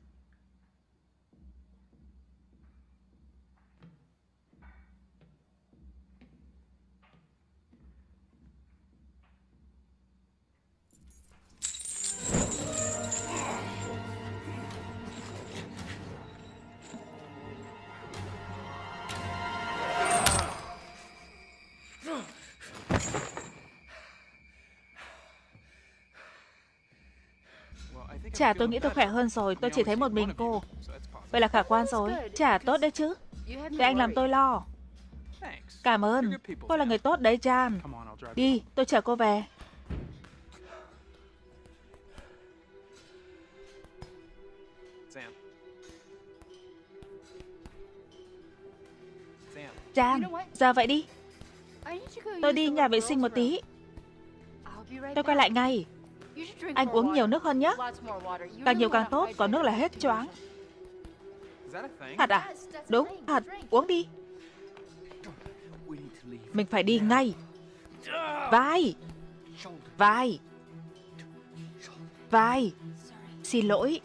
Chả tôi nghĩ tôi khỏe hơn rồi, tôi chỉ thấy một mình cô. Vậy là khả quan rồi. Chả tốt đấy chứ. Để anh làm tôi lo. Cảm ơn. Cô là người tốt đấy, Jan. Đi, tôi chở cô về. Jan, giờ vậy đi. Tôi đi nhà vệ sinh một tí. Tôi quay lại ngay. Anh uống nhiều nước hơn nhé. Càng nhiều càng tốt, có nước là hết choáng. Thật à? Đúng, thật. Uống đi. Mình phải đi ngay. Vai. Vai. Vai. Xin lỗi.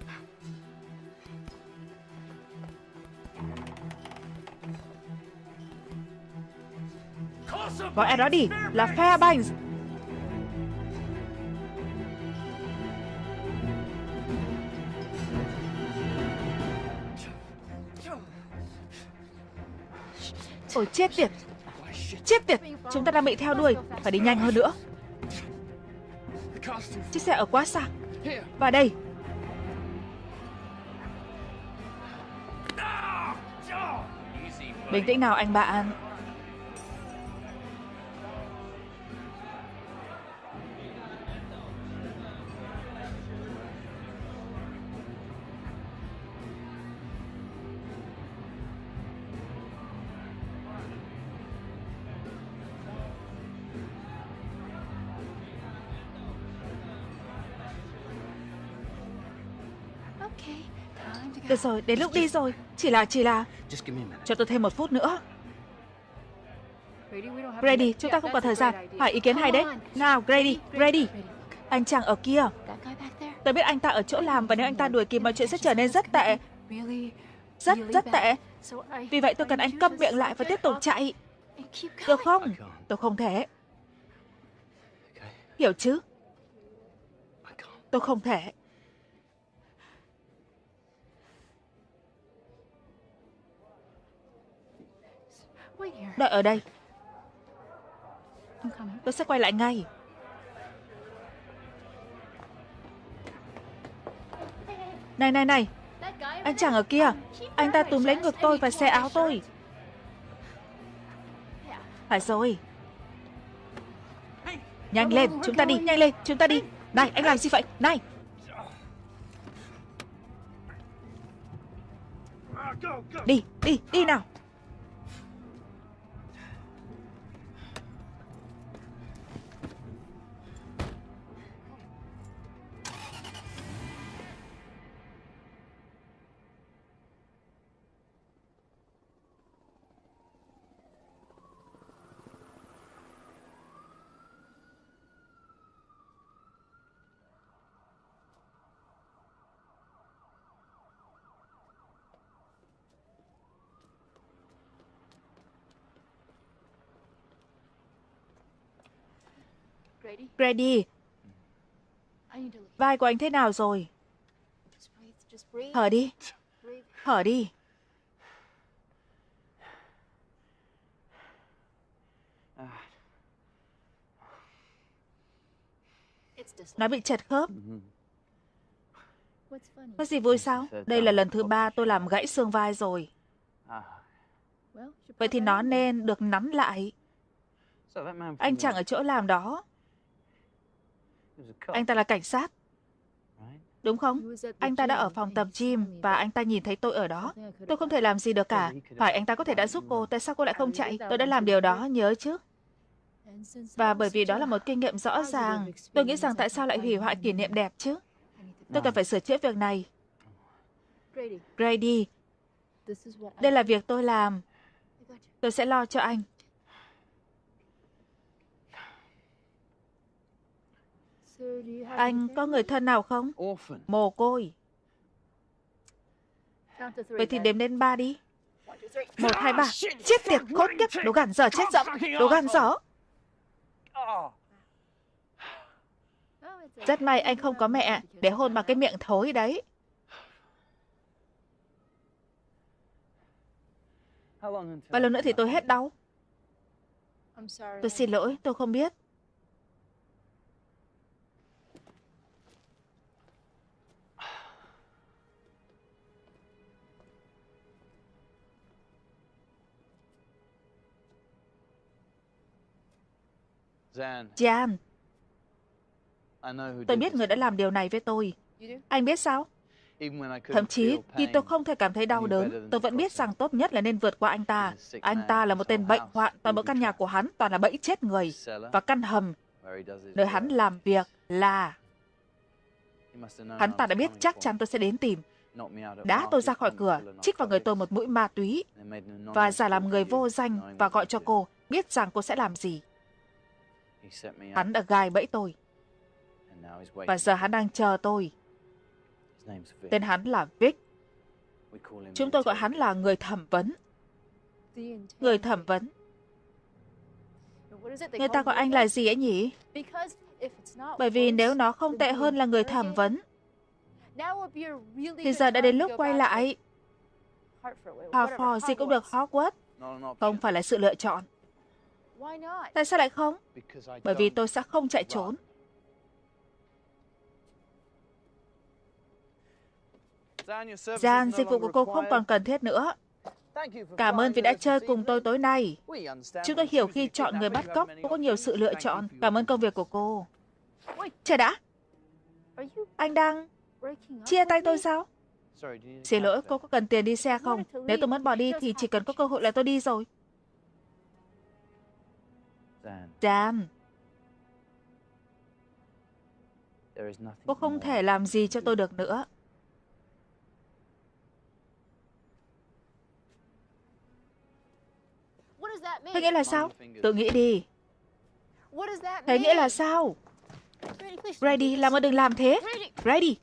Gọi ai đó đi, là Fairbanks. Ôi, chết tiệt. Chết tiệt. Chúng ta đang bị theo đuôi. Phải đi nhanh hơn nữa. Chiếc xe ở quá xa. Và đây. Bình tĩnh nào, anh bạn. Được rồi, đến lúc đi rồi. Chỉ là, chỉ là Cho tôi thêm một phút nữa. Grady, chúng ta không có thời gian. Hỏi ý kiến hay đấy. Nào, Grady, Grady. Anh chàng ở kia. Tôi biết anh ta ở chỗ làm Và nếu anh ta đuổi kịp mọi chuyện sẽ trở nên rất tệ. Rất, rất tệ. Vì vậy tôi cần anh câm miệng lại và tiếp tục chạy. Được không? Tôi không thể. Hiểu chứ? Tôi không thể Đợi ở đây. Tôi sẽ quay lại ngay. Này này này. Anh chàng ở kia. Anh ta túm lấy ngực tôi và xe áo tôi. Phải rồi. Nhanh lên, chúng ta đi, nhanh lên, chúng ta đi. Này, anh làm gì vậy, này. Đi, đi, đi nào Grady, vai của anh thế nào rồi? Thở đi, thở đi. Nó bị chật khớp. Có gì vui sao? Đây là lần thứ ba tôi làm gãy xương vai rồi. Vậy thì nó nên được nắn lại. Anh chẳng ở chỗ làm đó. Anh ta là cảnh sát. Đúng không? Anh ta đã ở phòng tập gym và anh ta nhìn thấy tôi ở đó. Tôi không thể làm gì được cả. Phải anh ta có thể đã giúp cô, tại sao cô lại không chạy? Tôi đã làm điều đó, nhớ chứ? Và bởi vì đó là một kinh nghiệm rõ ràng, tôi nghĩ rằng tại sao lại hủy hoại kỷ niệm đẹp chứ? Tôi cần phải sửa chữa việc này. Grady, đây là việc tôi làm. Tôi sẽ lo cho anh. Anh có người thân nào không? Mồ côi. Vậy thì đếm đến ba đi. Một, hai, ba. Chết tiệt, khốn kiếp, đồ gàn dở, chết dẫm, đồ gàn dở. Rất may anh không có mẹ để hôn vào cái miệng thối đấy. Bao lâu nữa thì tôi hết đau? Tôi xin lỗi, tôi không biết. Jan, tôi biết người đã làm điều này với tôi. Anh biết sao? Thậm chí, khi tôi không thể cảm thấy đau đớn, tôi vẫn biết rằng tốt nhất là nên vượt qua anh ta. Anh ta là một tên bệnh hoạn, toàn bộ căn nhà của hắn toàn là bẫy chết người. Và căn hầm, nơi hắn làm việc là Hắn ta đã biết chắc chắn tôi sẽ đến tìm. Đá tôi ra khỏi cửa, chích vào người tôi một mũi ma túy và giả làm người vô danh và gọi cho cô, biết rằng cô sẽ làm gì. Hắn đã gai bẫy tôi. Và giờ hắn đang chờ tôi. Tên hắn là Vic. Chúng tôi gọi hắn là người thẩm vấn. Người thẩm vấn. Người ta gọi anh là gì ấy nhỉ? Bởi vì nếu nó không tệ hơn là người thẩm vấn, thì giờ đã đến lúc quay lại. Hartford gì cũng được Hogwarts. Không phải là sự lựa chọn. Tại sao lại không? Bởi vì tôi sẽ không chạy trốn. Gian, dịch vụ của cô không còn cần thiết nữa. Cảm ơn vì đã chơi cùng tôi tối nay. Chúng tôi hiểu khi chọn người bắt cóc, có nhiều sự lựa chọn. Cảm ơn công việc của cô. Chờ đã. Anh đang chia tay tôi sao? Xin lỗi, cô có cần tiền đi xe không? Nếu tôi muốn bỏ đi thì chỉ cần có cơ hội là tôi đi rồi. Dan. Cô không thể làm gì cho tôi được nữa. Thế nghĩa là sao? Tự nghĩ đi. Thế nghĩa là sao? Brady, làm ơn đừng làm thế. Brady.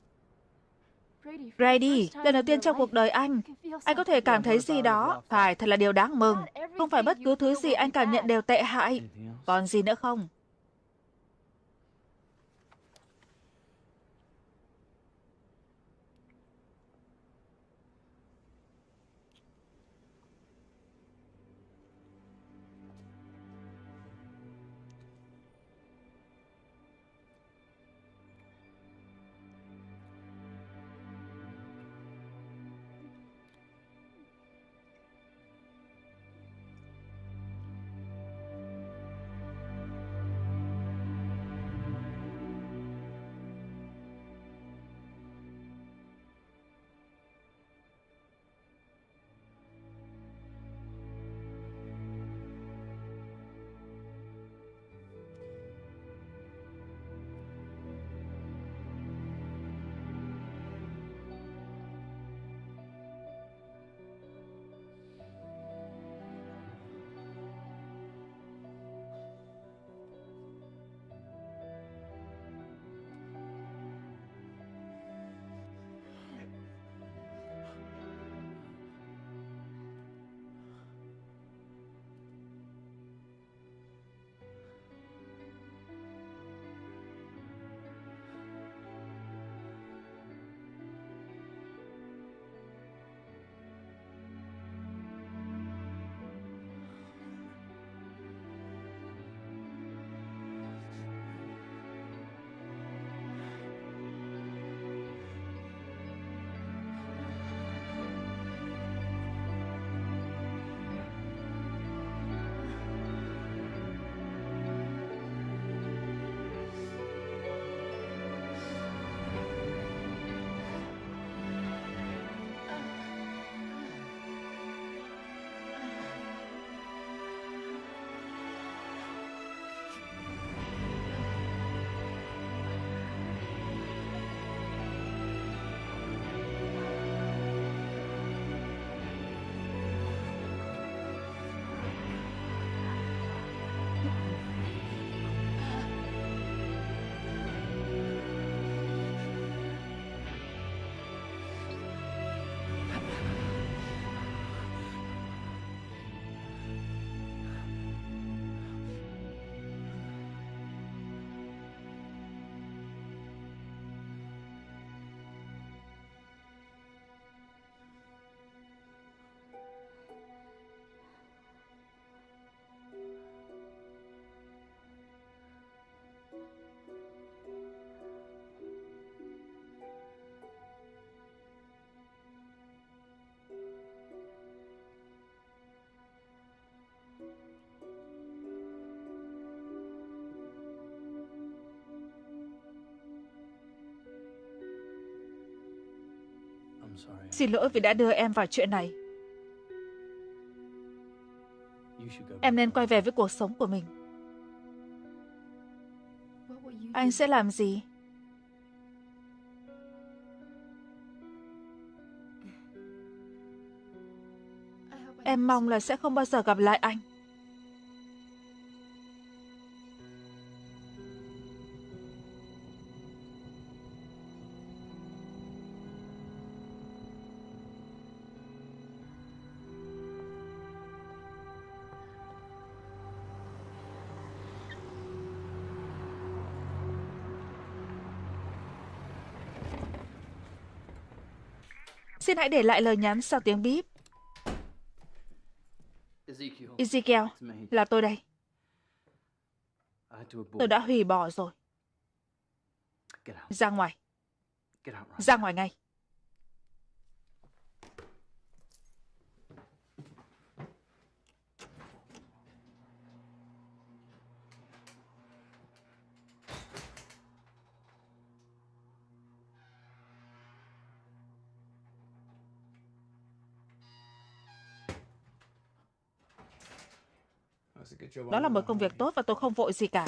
Brady, lần đầu tiên trong cuộc đời anh, anh có thể cảm thấy gì đó, phải thật là điều đáng mừng. Không phải bất cứ thứ gì anh cảm nhận đều tệ hại. Còn gì nữa không? Xin lỗi vì đã đưa em vào chuyện này. Em nên quay về với cuộc sống của mình. Anh sẽ làm gì? Em mong là sẽ không bao giờ gặp lại anh. Xin hãy để lại lời nhắn sau tiếng bíp. Ezekiel, là tôi đây. Tôi đã hủy bỏ rồi. Ra ngoài. Ra ngoài ngay. Đó là một công việc tốt và tôi không vội gì cả.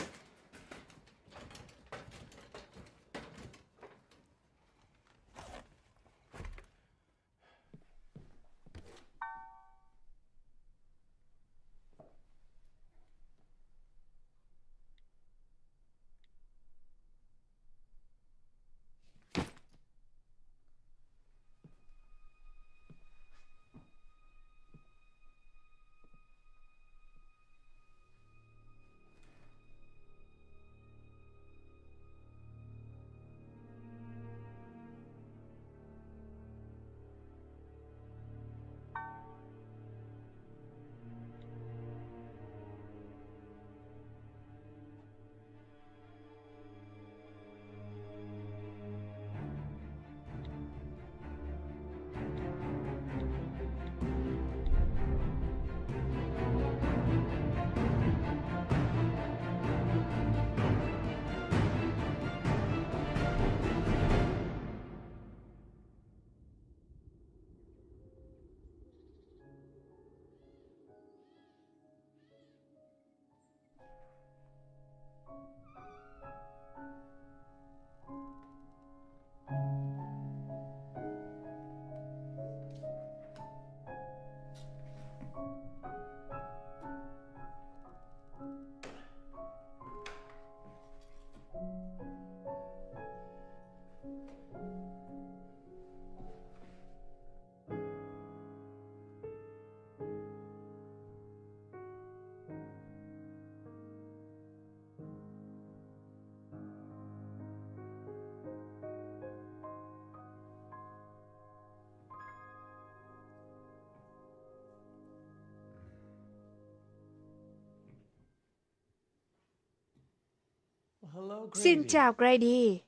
Xin chào Grady.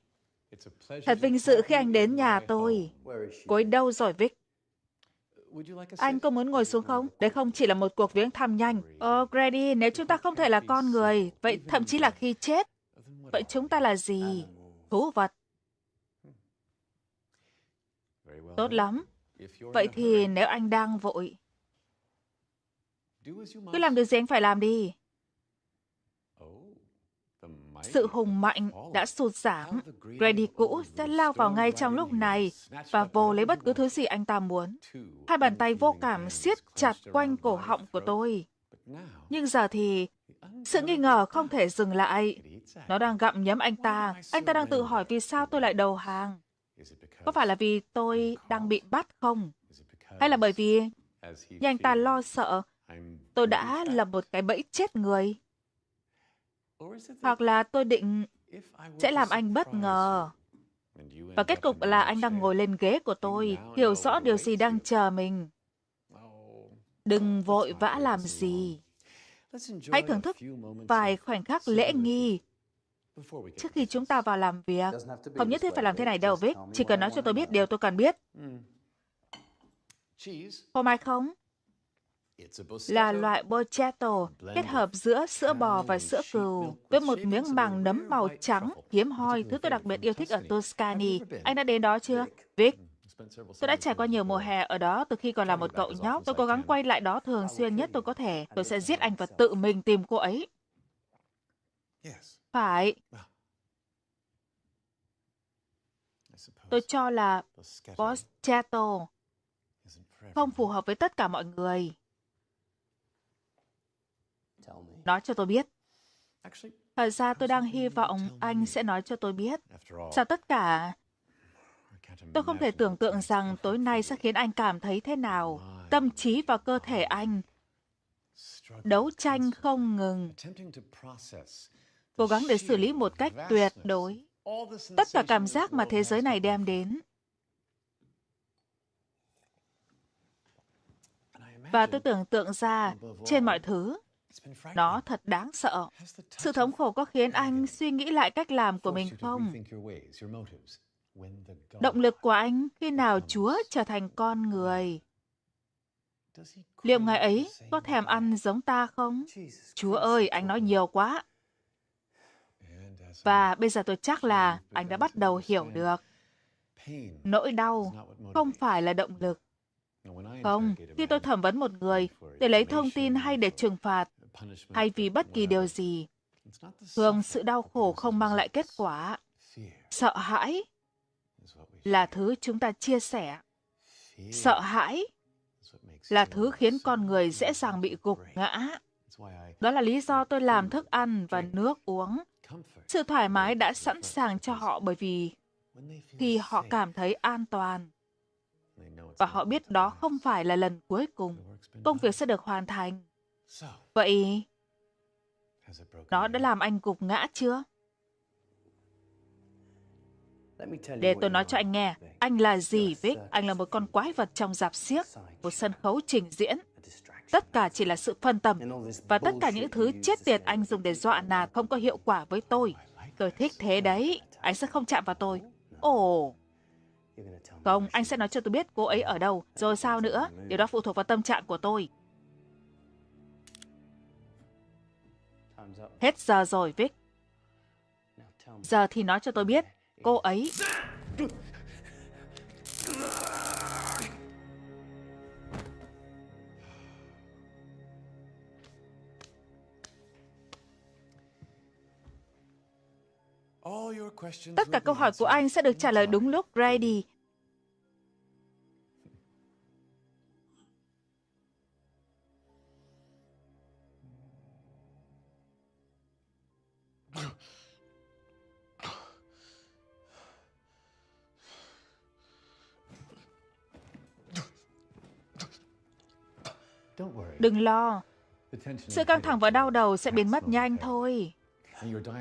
Thật vinh dự khi anh đến nhà tôi. Cô ấy đâu rồi Vic? Anh có muốn ngồi xuống không? Đấy không chỉ là một cuộc viếng thăm nhanh. Ờ, Grady, nếu chúng ta không thể là con người, vậy thậm chí là khi chết, vậy chúng ta là gì? Thú vật. Tốt lắm. Vậy thì nếu anh đang vội, cứ làm được gì anh phải làm đi. Sự hùng mạnh đã sụt giảm. Grady cũ sẽ lao vào ngay trong lúc này và vô lấy bất cứ thứ gì anh ta muốn. Hai bàn tay vô cảm siết chặt quanh cổ họng của tôi. Nhưng giờ thì sự nghi ngờ không thể dừng lại. Nó đang gặm nhấm anh ta. Anh ta đang tự hỏi vì sao tôi lại đầu hàng. Có phải là vì tôi đang bị bắt không? Hay là bởi vì như anh ta lo sợ tôi đã lập một cái bẫy chết người? Hoặc là tôi định sẽ làm anh bất ngờ. Và kết cục là anh đang ngồi lên ghế của tôi, hiểu rõ điều gì đang chờ mình. Đừng vội vã làm gì. Hãy thưởng thức vài khoảnh khắc lễ nghi trước khi chúng ta vào làm việc. Không nhất thiết phải làm thế này đâu, Vic. Chỉ cần nói cho tôi biết điều tôi cần biết. Phô mai không? Là loại Bocchetto kết hợp giữa sữa bò và sữa cừu với một miếng màng nấm màu trắng hiếm hoi, thứ tôi đặc biệt yêu thích ở Tuscany. Anh đã đến đó chưa? Vic, Tôi đã trải qua nhiều mùa hè ở đó từ khi còn là một cậu nhóc. Tôi cố gắng quay lại đó thường xuyên nhất tôi có thể. Tôi sẽ giết anh và tự mình tìm cô ấy. Phải. Tôi cho là Boschetto không phù hợp với tất cả mọi người. Nói cho tôi biết. Thật ra tôi đang hy vọng anh sẽ nói cho tôi biết. Sau tất cả, tôi không thể tưởng tượng rằng tối nay sẽ khiến anh cảm thấy thế nào. Tâm trí và cơ thể anh đấu tranh không ngừng, cố gắng để xử lý một cách tuyệt đối tất cả cảm giác mà thế giới này đem đến. Và tôi tưởng tượng ra, trên mọi thứ, nó thật đáng sợ. Sự thống khổ có khiến anh suy nghĩ lại cách làm của mình không? Động lực của anh khi nào Chúa trở thành con người? Liệu ngài ấy có thèm ăn giống ta không? Chúa ơi, anh nói nhiều quá. Và bây giờ tôi chắc là anh đã bắt đầu hiểu được. Nỗi đau không phải là động lực. Không, khi tôi thẩm vấn một người để lấy thông tin hay để trừng phạt, hay vì bất kỳ điều gì, thường sự đau khổ không mang lại kết quả. Sợ hãi là thứ chúng ta chia sẻ. Sợ hãi là thứ khiến con người dễ dàng bị gục ngã. Đó là lý do tôi làm thức ăn và nước uống. Sự thoải mái đã sẵn sàng cho họ bởi vì khi họ cảm thấy an toàn và họ biết đó không phải là lần cuối cùng, công việc sẽ được hoàn thành. Vậy, nó đã làm anh gục ngã chưa? Để tôi nói cho anh nghe, anh là gì, Vic? Anh là một con quái vật trong dạp xiếc, một sân khấu trình diễn. Tất cả chỉ là sự phân tâm. Và tất cả những thứ chết tiệt anh dùng để dọa nạt không có hiệu quả với tôi. Tôi thích thế đấy. Anh sẽ không chạm vào tôi. Ồ, không, anh sẽ nói cho tôi biết cô ấy ở đâu. Rồi sao nữa? Điều đó phụ thuộc vào tâm trạng của tôi. Hết giờ rồi, Vic. Giờ thì nói cho tôi biết, cô ấy... Tất cả câu hỏi của anh sẽ được trả lời đúng lúc, Grady. Đừng lo. Sự căng thẳng và đau đầu sẽ biến mất nhanh thôi.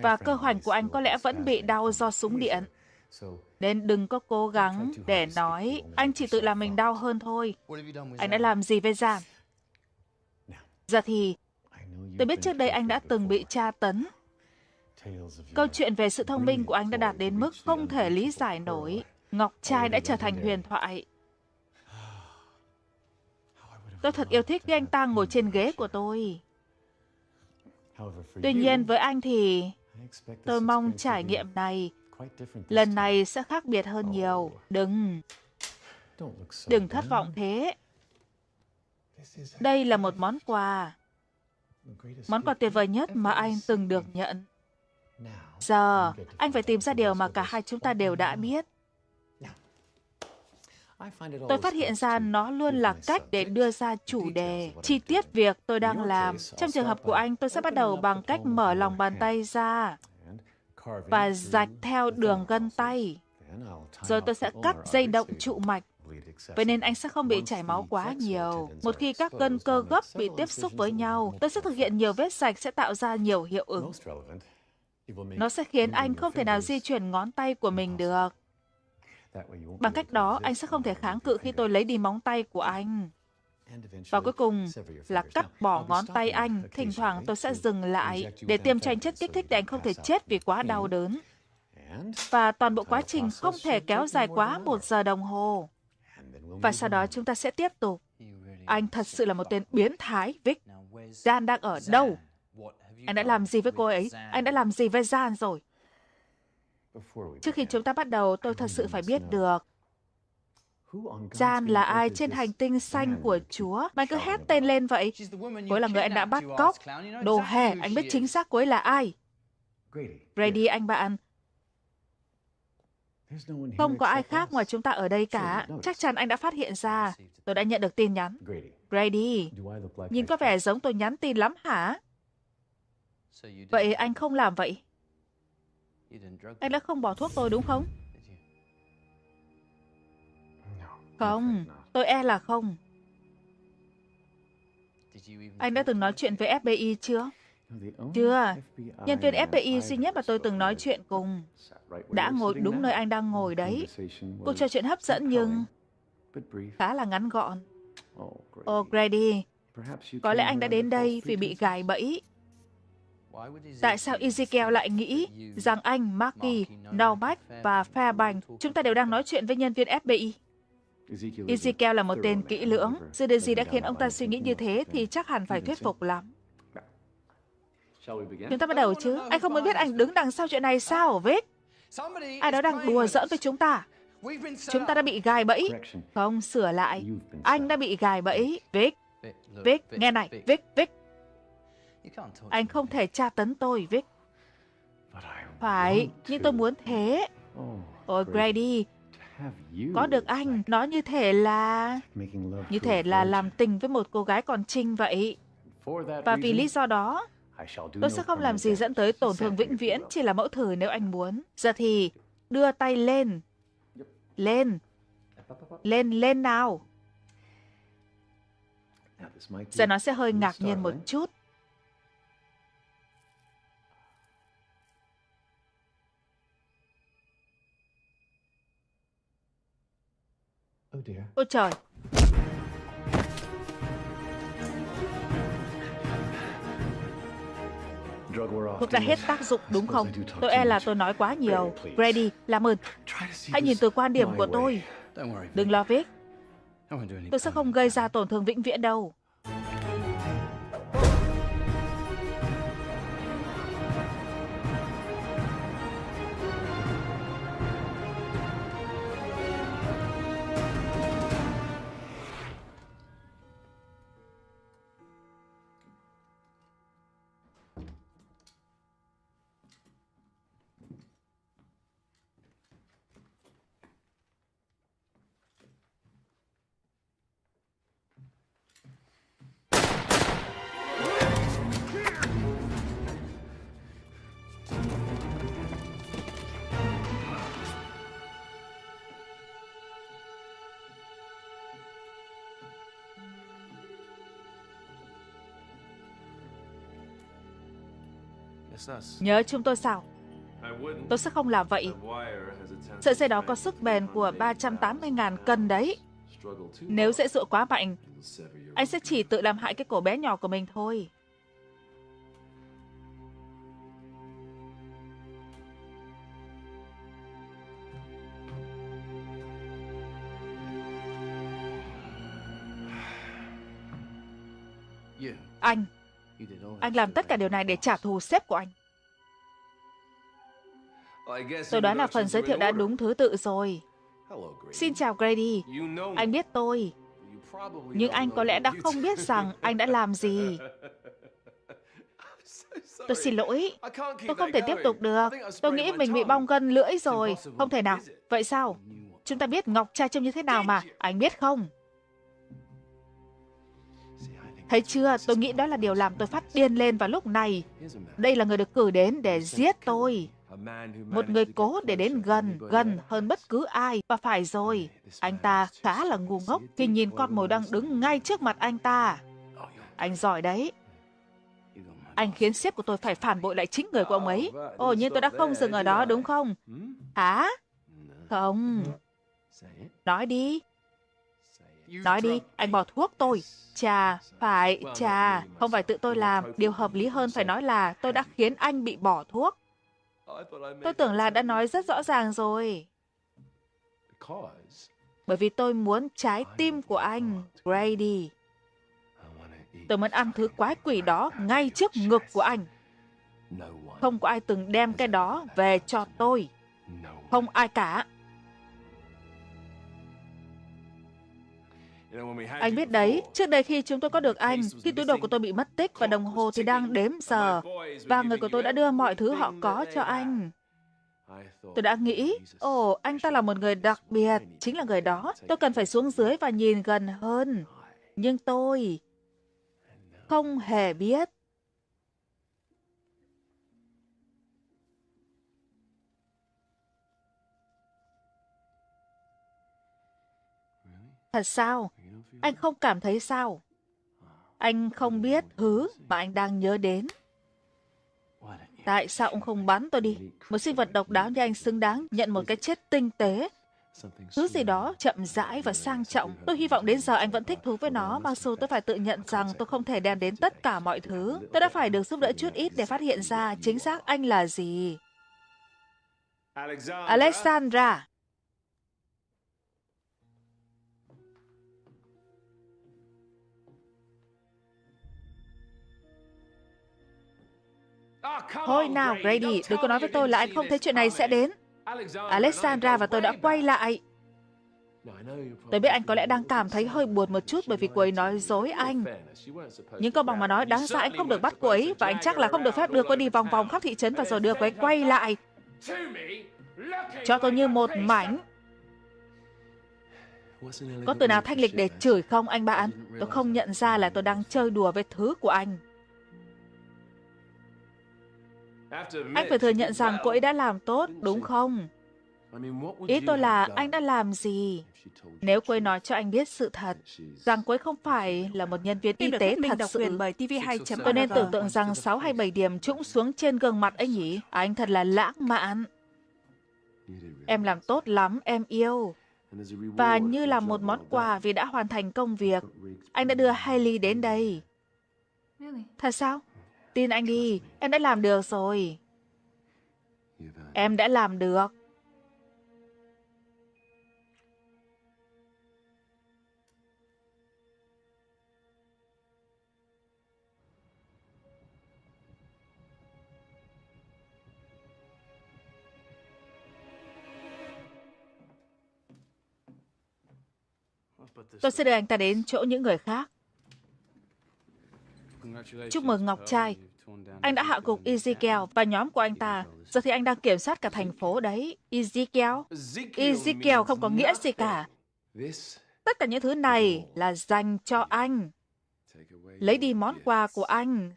Và cơ hoành của anh có lẽ vẫn bị đau do súng điện. Nên đừng có cố gắng để nói anh chỉ tự làm mình đau hơn thôi. Anh đã làm gì với Giang? Giờ thì, tôi biết trước đây anh đã từng bị tra tấn. Câu chuyện về sự thông minh của anh đã đạt đến mức không thể lý giải nổi. Ngọc trai đã trở thành huyền thoại. Tôi thật yêu thích khi anh ta ngồi trên ghế của tôi. Tuy nhiên với anh thì tôi mong trải nghiệm này lần này sẽ khác biệt hơn nhiều. Đừng, đừng thất vọng thế. Đây là một món quà. Món quà tuyệt vời nhất mà anh từng được nhận. Giờ, anh phải tìm ra điều mà cả hai chúng ta đều đã biết. Tôi phát hiện ra nó luôn là cách để đưa ra chủ đề, chi tiết việc tôi đang làm. Trong trường hợp của anh, tôi sẽ bắt đầu bằng cách mở lòng bàn tay ra và rạch theo đường gân tay. Rồi tôi sẽ cắt dây động trụ mạch. Vậy nên anh sẽ không bị chảy máu quá nhiều. Một khi các gân cơ gấp bị tiếp xúc với nhau, tôi sẽ thực hiện nhiều vết sạch sẽ tạo ra nhiều hiệu ứng. Nó sẽ khiến anh không thể nào di chuyển ngón tay của mình được. Bằng cách đó, anh sẽ không thể kháng cự khi tôi lấy đi móng tay của anh. Và cuối cùng là cắt bỏ ngón tay anh. Thỉnh thoảng tôi sẽ dừng lại để tiêm cho anh chất kích thích để anh không thể chết vì quá đau đớn. Và toàn bộ quá trình không thể kéo dài quá một giờ đồng hồ. Và sau đó chúng ta sẽ tiếp tục. Anh thật sự là một tên biến thái, Vic. Jan đang ở đâu? Anh đã làm gì với cô ấy? Anh đã làm gì với Jan rồi? Trước khi chúng ta bắt đầu, tôi thật sự phải biết được Jan là ai trên hành tinh xanh của Chúa? Mà cứ hét tên lên vậy. Cô ấy là người anh đã bắt cóc. Đồ hề, anh biết chính xác cô ấy là ai. Grady, anh bạn. Không có ai khác ngoài chúng ta ở đây cả. Chắc chắn anh đã phát hiện ra. Tôi đã nhận được tin nhắn. Grady, nhìn có vẻ giống tôi nhắn tin lắm hả? Vậy anh không làm vậy. Anh đã không bỏ thuốc tôi đúng không? Không, tôi e là không. Anh đã từng nói chuyện với FBI chưa? Chưa. Nhân viên FBI duy nhất mà tôi từng nói chuyện cùng đã ngồi đúng nơi anh đang ngồi đấy. Cuộc trò chuyện hấp dẫn nhưng khá là ngắn gọn. Oh, Grady, có lẽ anh đã đến đây vì bị gài bẫy. Tại sao Ezekiel lại nghĩ rằng anh, Marky, Novak và Fairbank chúng ta đều đang nói chuyện với nhân viên FBI? Ezekiel là một tên kỹ lưỡng. Sự điều gì đã khiến ông ta suy nghĩ như thế thì chắc hẳn phải thuyết phục lắm. Chúng ta bắt đầu chứ. Anh không muốn biết anh đứng đằng sau chuyện này sao, Vic? Ai đó đang đùa giỡn với chúng ta. Chúng ta đã bị gài bẫy. Không, sửa lại. Anh đã bị gài bẫy. Vic, Vic, nghe này, Vic, Vic. Anh không thể tra tấn tôi, Vic. Phải, nhưng tôi muốn thế. Ôi, Grady, có được anh, nó như thể là... Như thể là làm tình với một cô gái còn trinh vậy. Và vì lý do đó, tôi sẽ không làm gì dẫn tới tổn thương vĩnh viễn, chỉ là mẫu thử nếu anh muốn. Giờ thì, đưa tay lên. Lên. Lên, lên nào. Giờ nó sẽ hơi ngạc nhiên một chút. Ôi trời! Thuốc đã hết tác dụng đúng không? Tôi e là tôi nói quá nhiều. Grady, làm ơn. Hãy nhìn từ quan điểm của tôi. Đừng lo Vic. Tôi sẽ không gây ra tổn thương vĩnh viễn đâu. Nhớ chúng tôi sao? Tôi sẽ không làm vậy. Sợi dây đó có sức bền của 380.000 cân đấy. Nếu dễ dụa quá mạnh, anh sẽ chỉ tự làm hại cái cổ bé nhỏ của mình thôi. Anh, anh làm tất cả điều này để trả thù sếp của anh. Tôi đoán là phần giới thiệu đã đúng thứ tự rồi. Xin chào, Grady. Anh biết tôi. Nhưng anh có lẽ đã không biết rằng anh đã làm gì. Tôi xin lỗi. Tôi không thể tiếp tục được. Tôi nghĩ mình bị bong gân lưỡi rồi. Không thể nào. Vậy sao? Chúng ta biết Ngọc trai trông như thế nào mà. Anh biết không? Thấy chưa, tôi nghĩ đó là điều làm tôi phát điên lên vào lúc này. Đây là người được cử đến để giết tôi. Một người cố để đến gần, gần hơn bất cứ ai. Và phải rồi, anh ta khá là ngu ngốc khi nhìn con mồi đang đứng ngay trước mặt anh ta. Anh giỏi đấy. Anh khiến sếp của tôi phải phản bội lại chính người của ông ấy. Ồ, nhưng tôi đã không dừng ở đó đúng không? Hả? Không. Nói đi. Nói đi, anh bỏ thuốc tôi. Chà, phải, chà, không phải tự tôi làm. Điều hợp lý hơn phải nói là tôi đã khiến anh bị bỏ thuốc. Tôi tưởng là đã nói rất rõ ràng rồi. Bởi vì tôi muốn trái tim của anh, Grady. Tôi muốn ăn thứ quái quỷ đó ngay trước ngực của anh. Không có ai từng đem cái đó về cho tôi. Không ai cả. Anh biết đấy, trước đây khi chúng tôi có được anh, thì túi đồ của tôi bị mất tích và đồng hồ thì đang đếm giờ. Và người của tôi đã đưa mọi thứ họ có cho anh. Tôi đã nghĩ, ồ, oh, anh ta là một người đặc biệt, chính là người đó. Tôi cần phải xuống dưới và nhìn gần hơn. Nhưng tôi không hề biết. Thật sao? Anh không cảm thấy sao? Anh không biết thứ mà anh đang nhớ đến. Tại sao ông không bắn tôi đi? Một sinh vật độc đáo như anh xứng đáng nhận một cái chết tinh tế. Thứ gì đó chậm rãi và sang trọng. Tôi hy vọng đến giờ anh vẫn thích thú với nó, mặc dù tôi phải tự nhận rằng tôi không thể đem đến tất cả mọi thứ. Tôi đã phải được giúp đỡ chút ít để phát hiện ra chính xác anh là gì. Alexandra. Thôi nào, Grady, đừng có nói với tôi là anh không thấy chuyện này sẽ đến. Alexandra và tôi đã quay lại. Tôi biết anh có lẽ đang cảm thấy hơi buồn một chút bởi vì cô ấy nói dối anh. Nhưng công bằng mà nói, đáng ra anh không được bắt cô ấy và anh chắc là không được phép đưa cô ấy đi vòng vòng khắp thị trấn và rồi đưa cô ấy quay lại. Cho tôi như một mảnh. Có từ nào thanh lịch để chửi không anh bạn? Tôi không nhận ra là tôi đang chơi đùa với thứ của anh. Anh phải thừa nhận rằng cô ấy đã làm tốt, đúng không? Ý tôi là anh đã làm gì? Nếu cô ấy nói cho anh biết sự thật, rằng cô ấy không phải là một nhân viên y tế thật sự, bởi TV2. tôi nên tưởng tượng rằng 6 hay 7 điểm trũng xuống trên gương mặt anh nhỉ? Anh thật là lãng mạn. Em làm tốt lắm, em yêu. Và như là một món quà vì đã hoàn thành công việc, anh đã đưa Hailey đến đây. Thật sao? Tin anh đi, em đã làm được rồi. Em đã làm được. Tôi sẽ đưa anh ta đến chỗ những người khác. Chúc mừng Ngọc Trai. Anh đã hạ gục Ezekiel và nhóm của anh ta. Giờ thì anh đang kiểm soát cả thành phố đấy. Ezekiel? Ezekiel không có nghĩa gì cả. Tất cả những thứ này là dành cho anh. Lấy đi món quà của anh.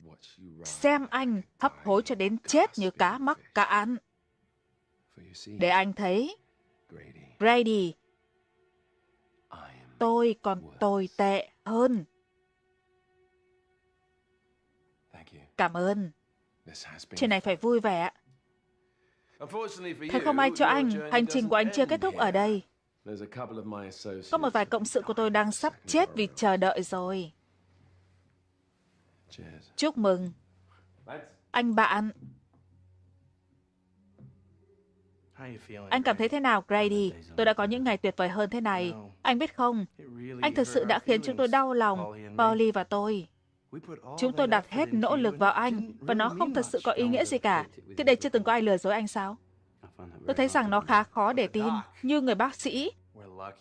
Xem anh hấp hối cho đến chết như cá mắc, cá ăn. Để anh thấy. Grady. Tôi còn tồi tệ hơn. Cảm ơn. Chuyện này phải vui vẻ. Thật không ai cho anh, hành trình của anh chưa kết thúc ở đây. Có một vài cộng sự của tôi đang sắp chết vì chờ đợi rồi. Chúc mừng. Anh bạn. Anh cảm thấy thế nào, Grady? Tôi đã có những ngày tuyệt vời hơn thế này. Anh biết không, anh thực sự đã khiến chúng tôi đau lòng, Polly và tôi. Chúng tôi đặt hết nỗ lực vào anh, và nó không thật sự có ý nghĩa gì cả. Trước đây chưa từng có ai lừa dối anh sao? Tôi thấy rằng nó khá khó để tin. Như người bác sĩ,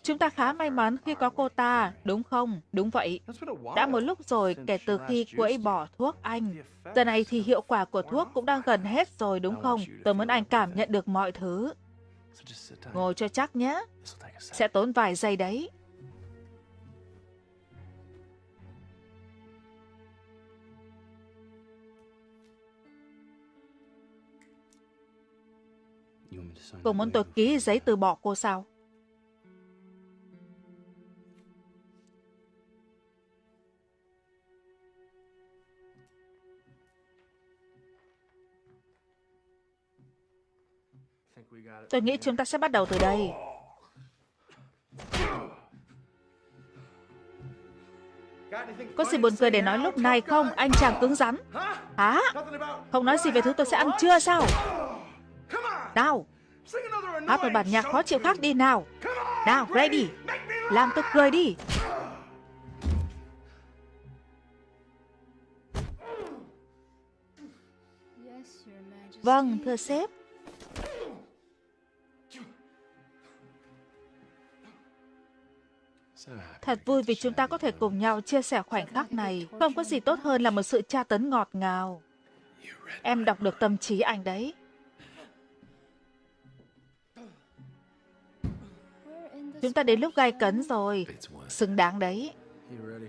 chúng ta khá may mắn khi có cô ta, đúng không? Đúng vậy. Đã một lúc rồi kể từ khi cô ấy bỏ thuốc anh. Giờ này thì hiệu quả của thuốc cũng đang gần hết rồi, đúng không? Tôi muốn anh cảm nhận được mọi thứ. Ngồi cho chắc nhé. Sẽ tốn vài giây đấy. Cô muốn tôi ký giấy từ bỏ cô sao? Tôi nghĩ chúng ta sẽ bắt đầu từ đây. Có gì buồn cười để nói lúc này không, anh chàng cứng rắn? Hả? Không nói gì về thứ tôi sẽ ăn trưa sao? Nào, hát một bản nhạc khó chịu khác đi nào. Nào, ready. Làm tôi cười đi. Vâng, thưa sếp. Thật vui vì chúng ta có thể cùng nhau chia sẻ khoảnh khắc này. Không có gì tốt hơn là một sự tra tấn ngọt ngào. Em đọc được tâm trí anh đấy. Chúng ta đến lúc gai cấn rồi. Xứng đáng đấy.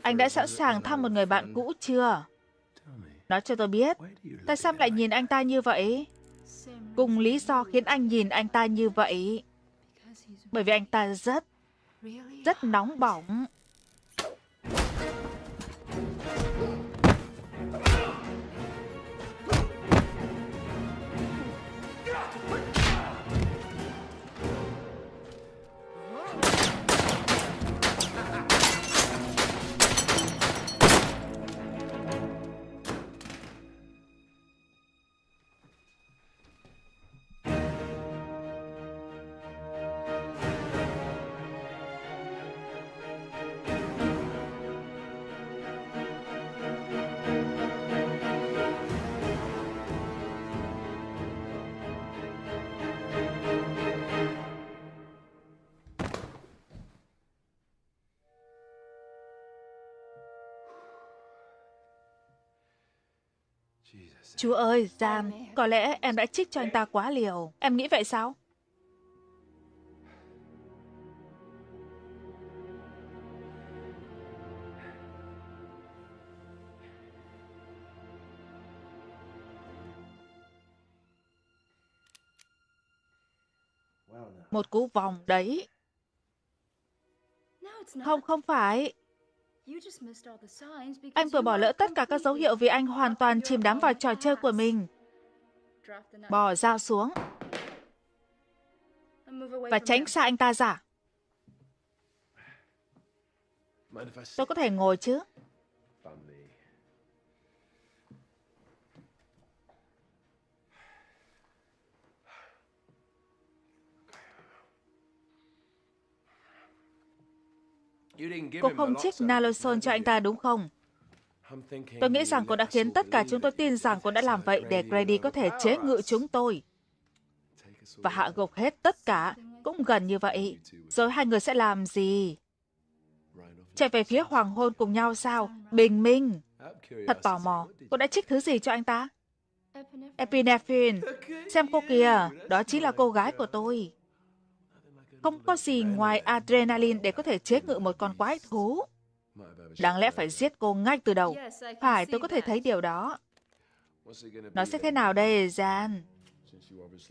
Anh đã sẵn sàng thăm một người bạn cũ chưa? Nói cho tôi biết, tại sao lại nhìn anh ta như vậy? Cùng lý do khiến anh nhìn anh ta như vậy. Bởi vì anh ta rất Rất nóng bỏng. Chúa ơi, Gian, có lẽ em đã trích cho anh ta quá liều. Em nghĩ vậy sao? Một cú vòng đấy. Không, không phải. Anh vừa bỏ lỡ tất cả các dấu hiệu vì anh hoàn toàn chìm đắm vào trò chơi của mình. Bỏ dao xuống. Và tránh xa anh ta ra. Tôi có thể ngồi chứ? Cô không trích naloxone cho anh ta đúng không? Tôi nghĩ rằng cô đã khiến tất cả chúng tôi tin rằng cô đã làm vậy để Grady có thể chế ngự chúng tôi. Và hạ gục hết tất cả, cũng gần như vậy. Rồi hai người sẽ làm gì? Chạy về phía hoàng hôn cùng nhau sao? Bình minh. Thật tò mò, cô đã trích thứ gì cho anh ta? Epinephrine. Xem cô kìa, đó chính là cô gái của tôi. Không có gì ngoài adrenaline để có thể chế ngự một con quái thú. Đáng lẽ phải giết cô ngay từ đầu. Phải, tôi có thể thấy điều đó. Nó sẽ thế nào đây, Jan?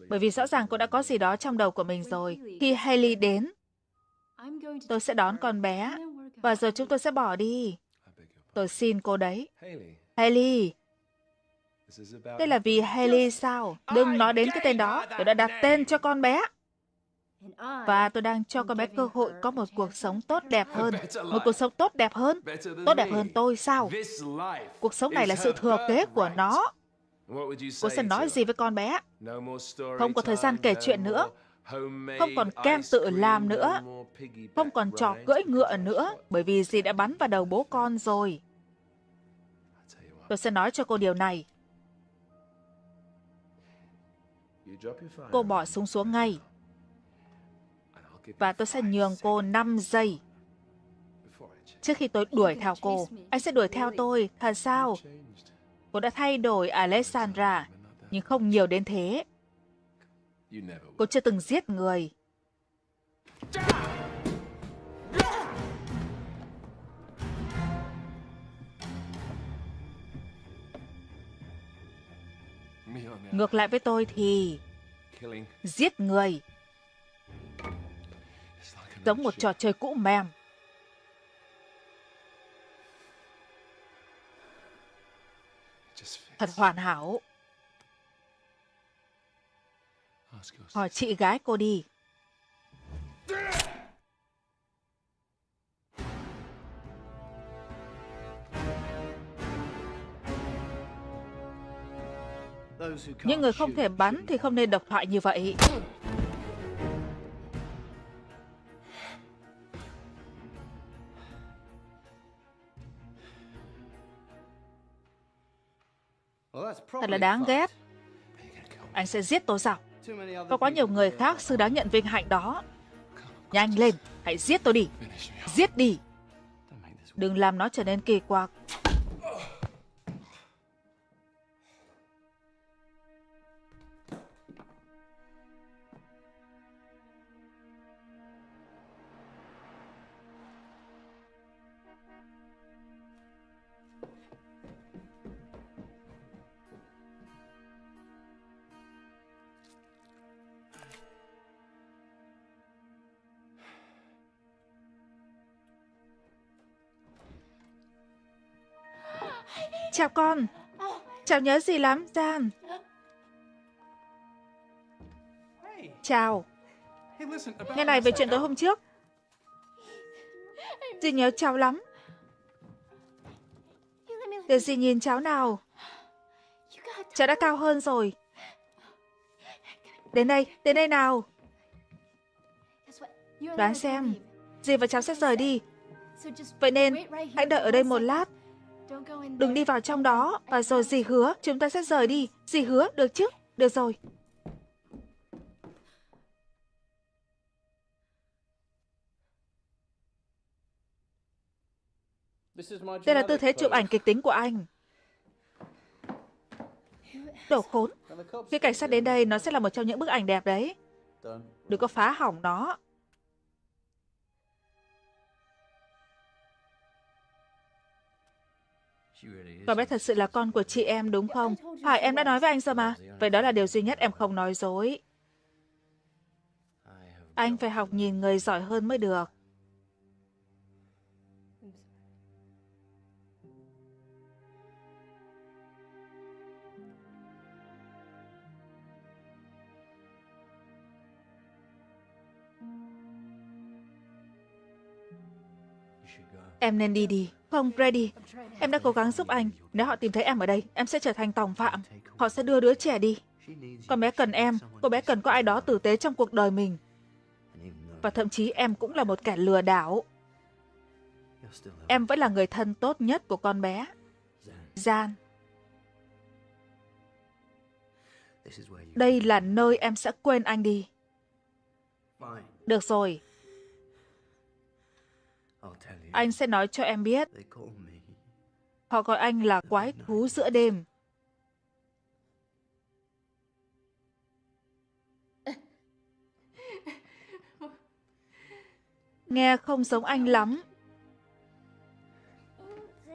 Bởi vì rõ ràng cô đã có gì đó trong đầu của mình rồi. Khi Haley đến, tôi sẽ đón con bé. Và rồi chúng tôi sẽ bỏ đi. Tôi xin cô đấy. Haley. Đây là vì Haley sao? Đừng nói đến cái tên đó. Tôi đã đặt tên cho con bé. Và tôi đang cho con bé cơ hội có một cuộc sống tốt đẹp hơn. Một cuộc sống tốt đẹp hơn. Tốt đẹp hơn tôi sao? Cuộc sống này là sự thừa kế của nó. Cô sẽ nói gì với con bé? Không có thời gian kể chuyện nữa. Không còn kem tự làm nữa. Không còn trò cưỡi ngựa nữa. Bởi vì dì đã bắn vào đầu bố con rồi. Tôi sẽ nói cho cô điều này. Cô bỏ súng xuống ngay và tôi sẽ nhường cô 5 giây. Trước khi tôi đuổi theo cô, anh sẽ đuổi theo tôi, thật sao? Cô đã thay đổi Alessandra, nhưng không nhiều đến thế. Cô chưa từng giết người. Ngược lại với tôi thì giết người giống một trò chơi cũ mềm. Thật hoàn hảo. Hỏi chị gái cô đi. Những người không thể bắn thì không nên độc thoại như vậy. Thật là đáng ghét. Anh sẽ giết tôi sao? Có quá nhiều người khác xứng đáng nhận vinh hạnh đó. Nhanh lên, hãy giết tôi đi. Giết đi. Đừng làm nó trở nên kỳ quặc. Chào con. chào nhớ gì lắm, Gian. Chào. Nghe này về chuyện tối hôm trước. Dì nhớ cháu lắm. Để dì nhìn cháu nào. Cháu đã cao hơn rồi. Đến đây, đến đây nào. Đoán xem, dì và cháu sẽ rời đi. Vậy nên, hãy đợi ở đây một lát. Đừng đi vào trong đó, và rồi dì hứa chúng ta sẽ rời đi. Dì hứa, được chứ? Được rồi. Đây là tư thế chụp ảnh kịch tính của anh. Đồ khốn. Khi cảnh sát đến đây, nó sẽ là một trong những bức ảnh đẹp đấy. Đừng có phá hỏng nó. Con bé thật sự là con của chị em đúng không? Phải, em đã nói với anh rồi mà. Vậy đó là điều duy nhất em không nói dối. Anh phải học nhìn người giỏi hơn mới được. Em nên đi đi. Không, Brady. Em đã cố gắng giúp anh. Nếu họ tìm thấy em ở đây, em sẽ trở thành tòng phạm. Họ sẽ đưa đứa trẻ đi. Con bé cần em. Cô bé cần có ai đó tử tế trong cuộc đời mình. Và thậm chí em cũng là một kẻ lừa đảo. Em vẫn là người thân tốt nhất của con bé. Gian. Đây là nơi em sẽ quên anh đi. Được rồi. Anh sẽ nói cho em biết. Họ gọi anh là quái thú giữa đêm. Nghe không giống anh lắm.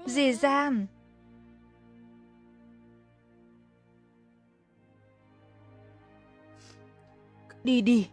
Dì Gian. Đi đi.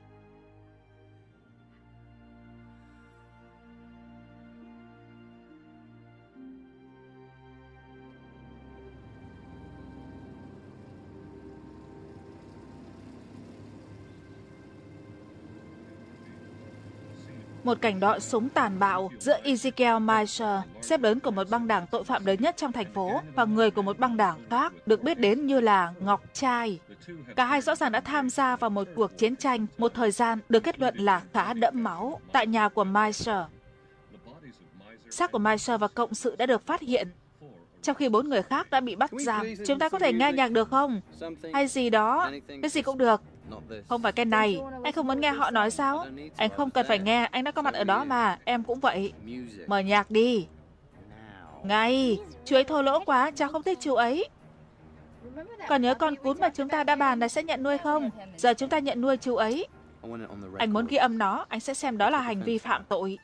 Một cảnh đọ súng tàn bạo giữa Ezekiel Meisher, xếp lớn của một băng đảng tội phạm lớn nhất trong thành phố, và người của một băng đảng khác được biết đến như là Ngọc Trai. Cả hai rõ ràng đã tham gia vào một cuộc chiến tranh, một thời gian được kết luận là khá đẫm máu, tại nhà của Meisher. Xác của Meisher và cộng sự đã được phát hiện, trong khi bốn người khác đã bị bắt giam. Chúng ta có thể nghe nhạc được không? Hay gì đó, cái gì cũng được. Không phải cái này. Anh không muốn nghe họ nói sao? Anh không cần phải nghe, anh đã có mặt ở đó mà. Em cũng vậy. Mở nhạc đi. Ngay. Chú ấy thô lỗ quá, cháu không thích chú ấy. Còn nhớ con cún mà chúng ta đã bàn là sẽ nhận nuôi không? Giờ chúng ta nhận nuôi chú ấy. Anh muốn ghi âm nó, anh sẽ xem đó là hành vi phạm tội.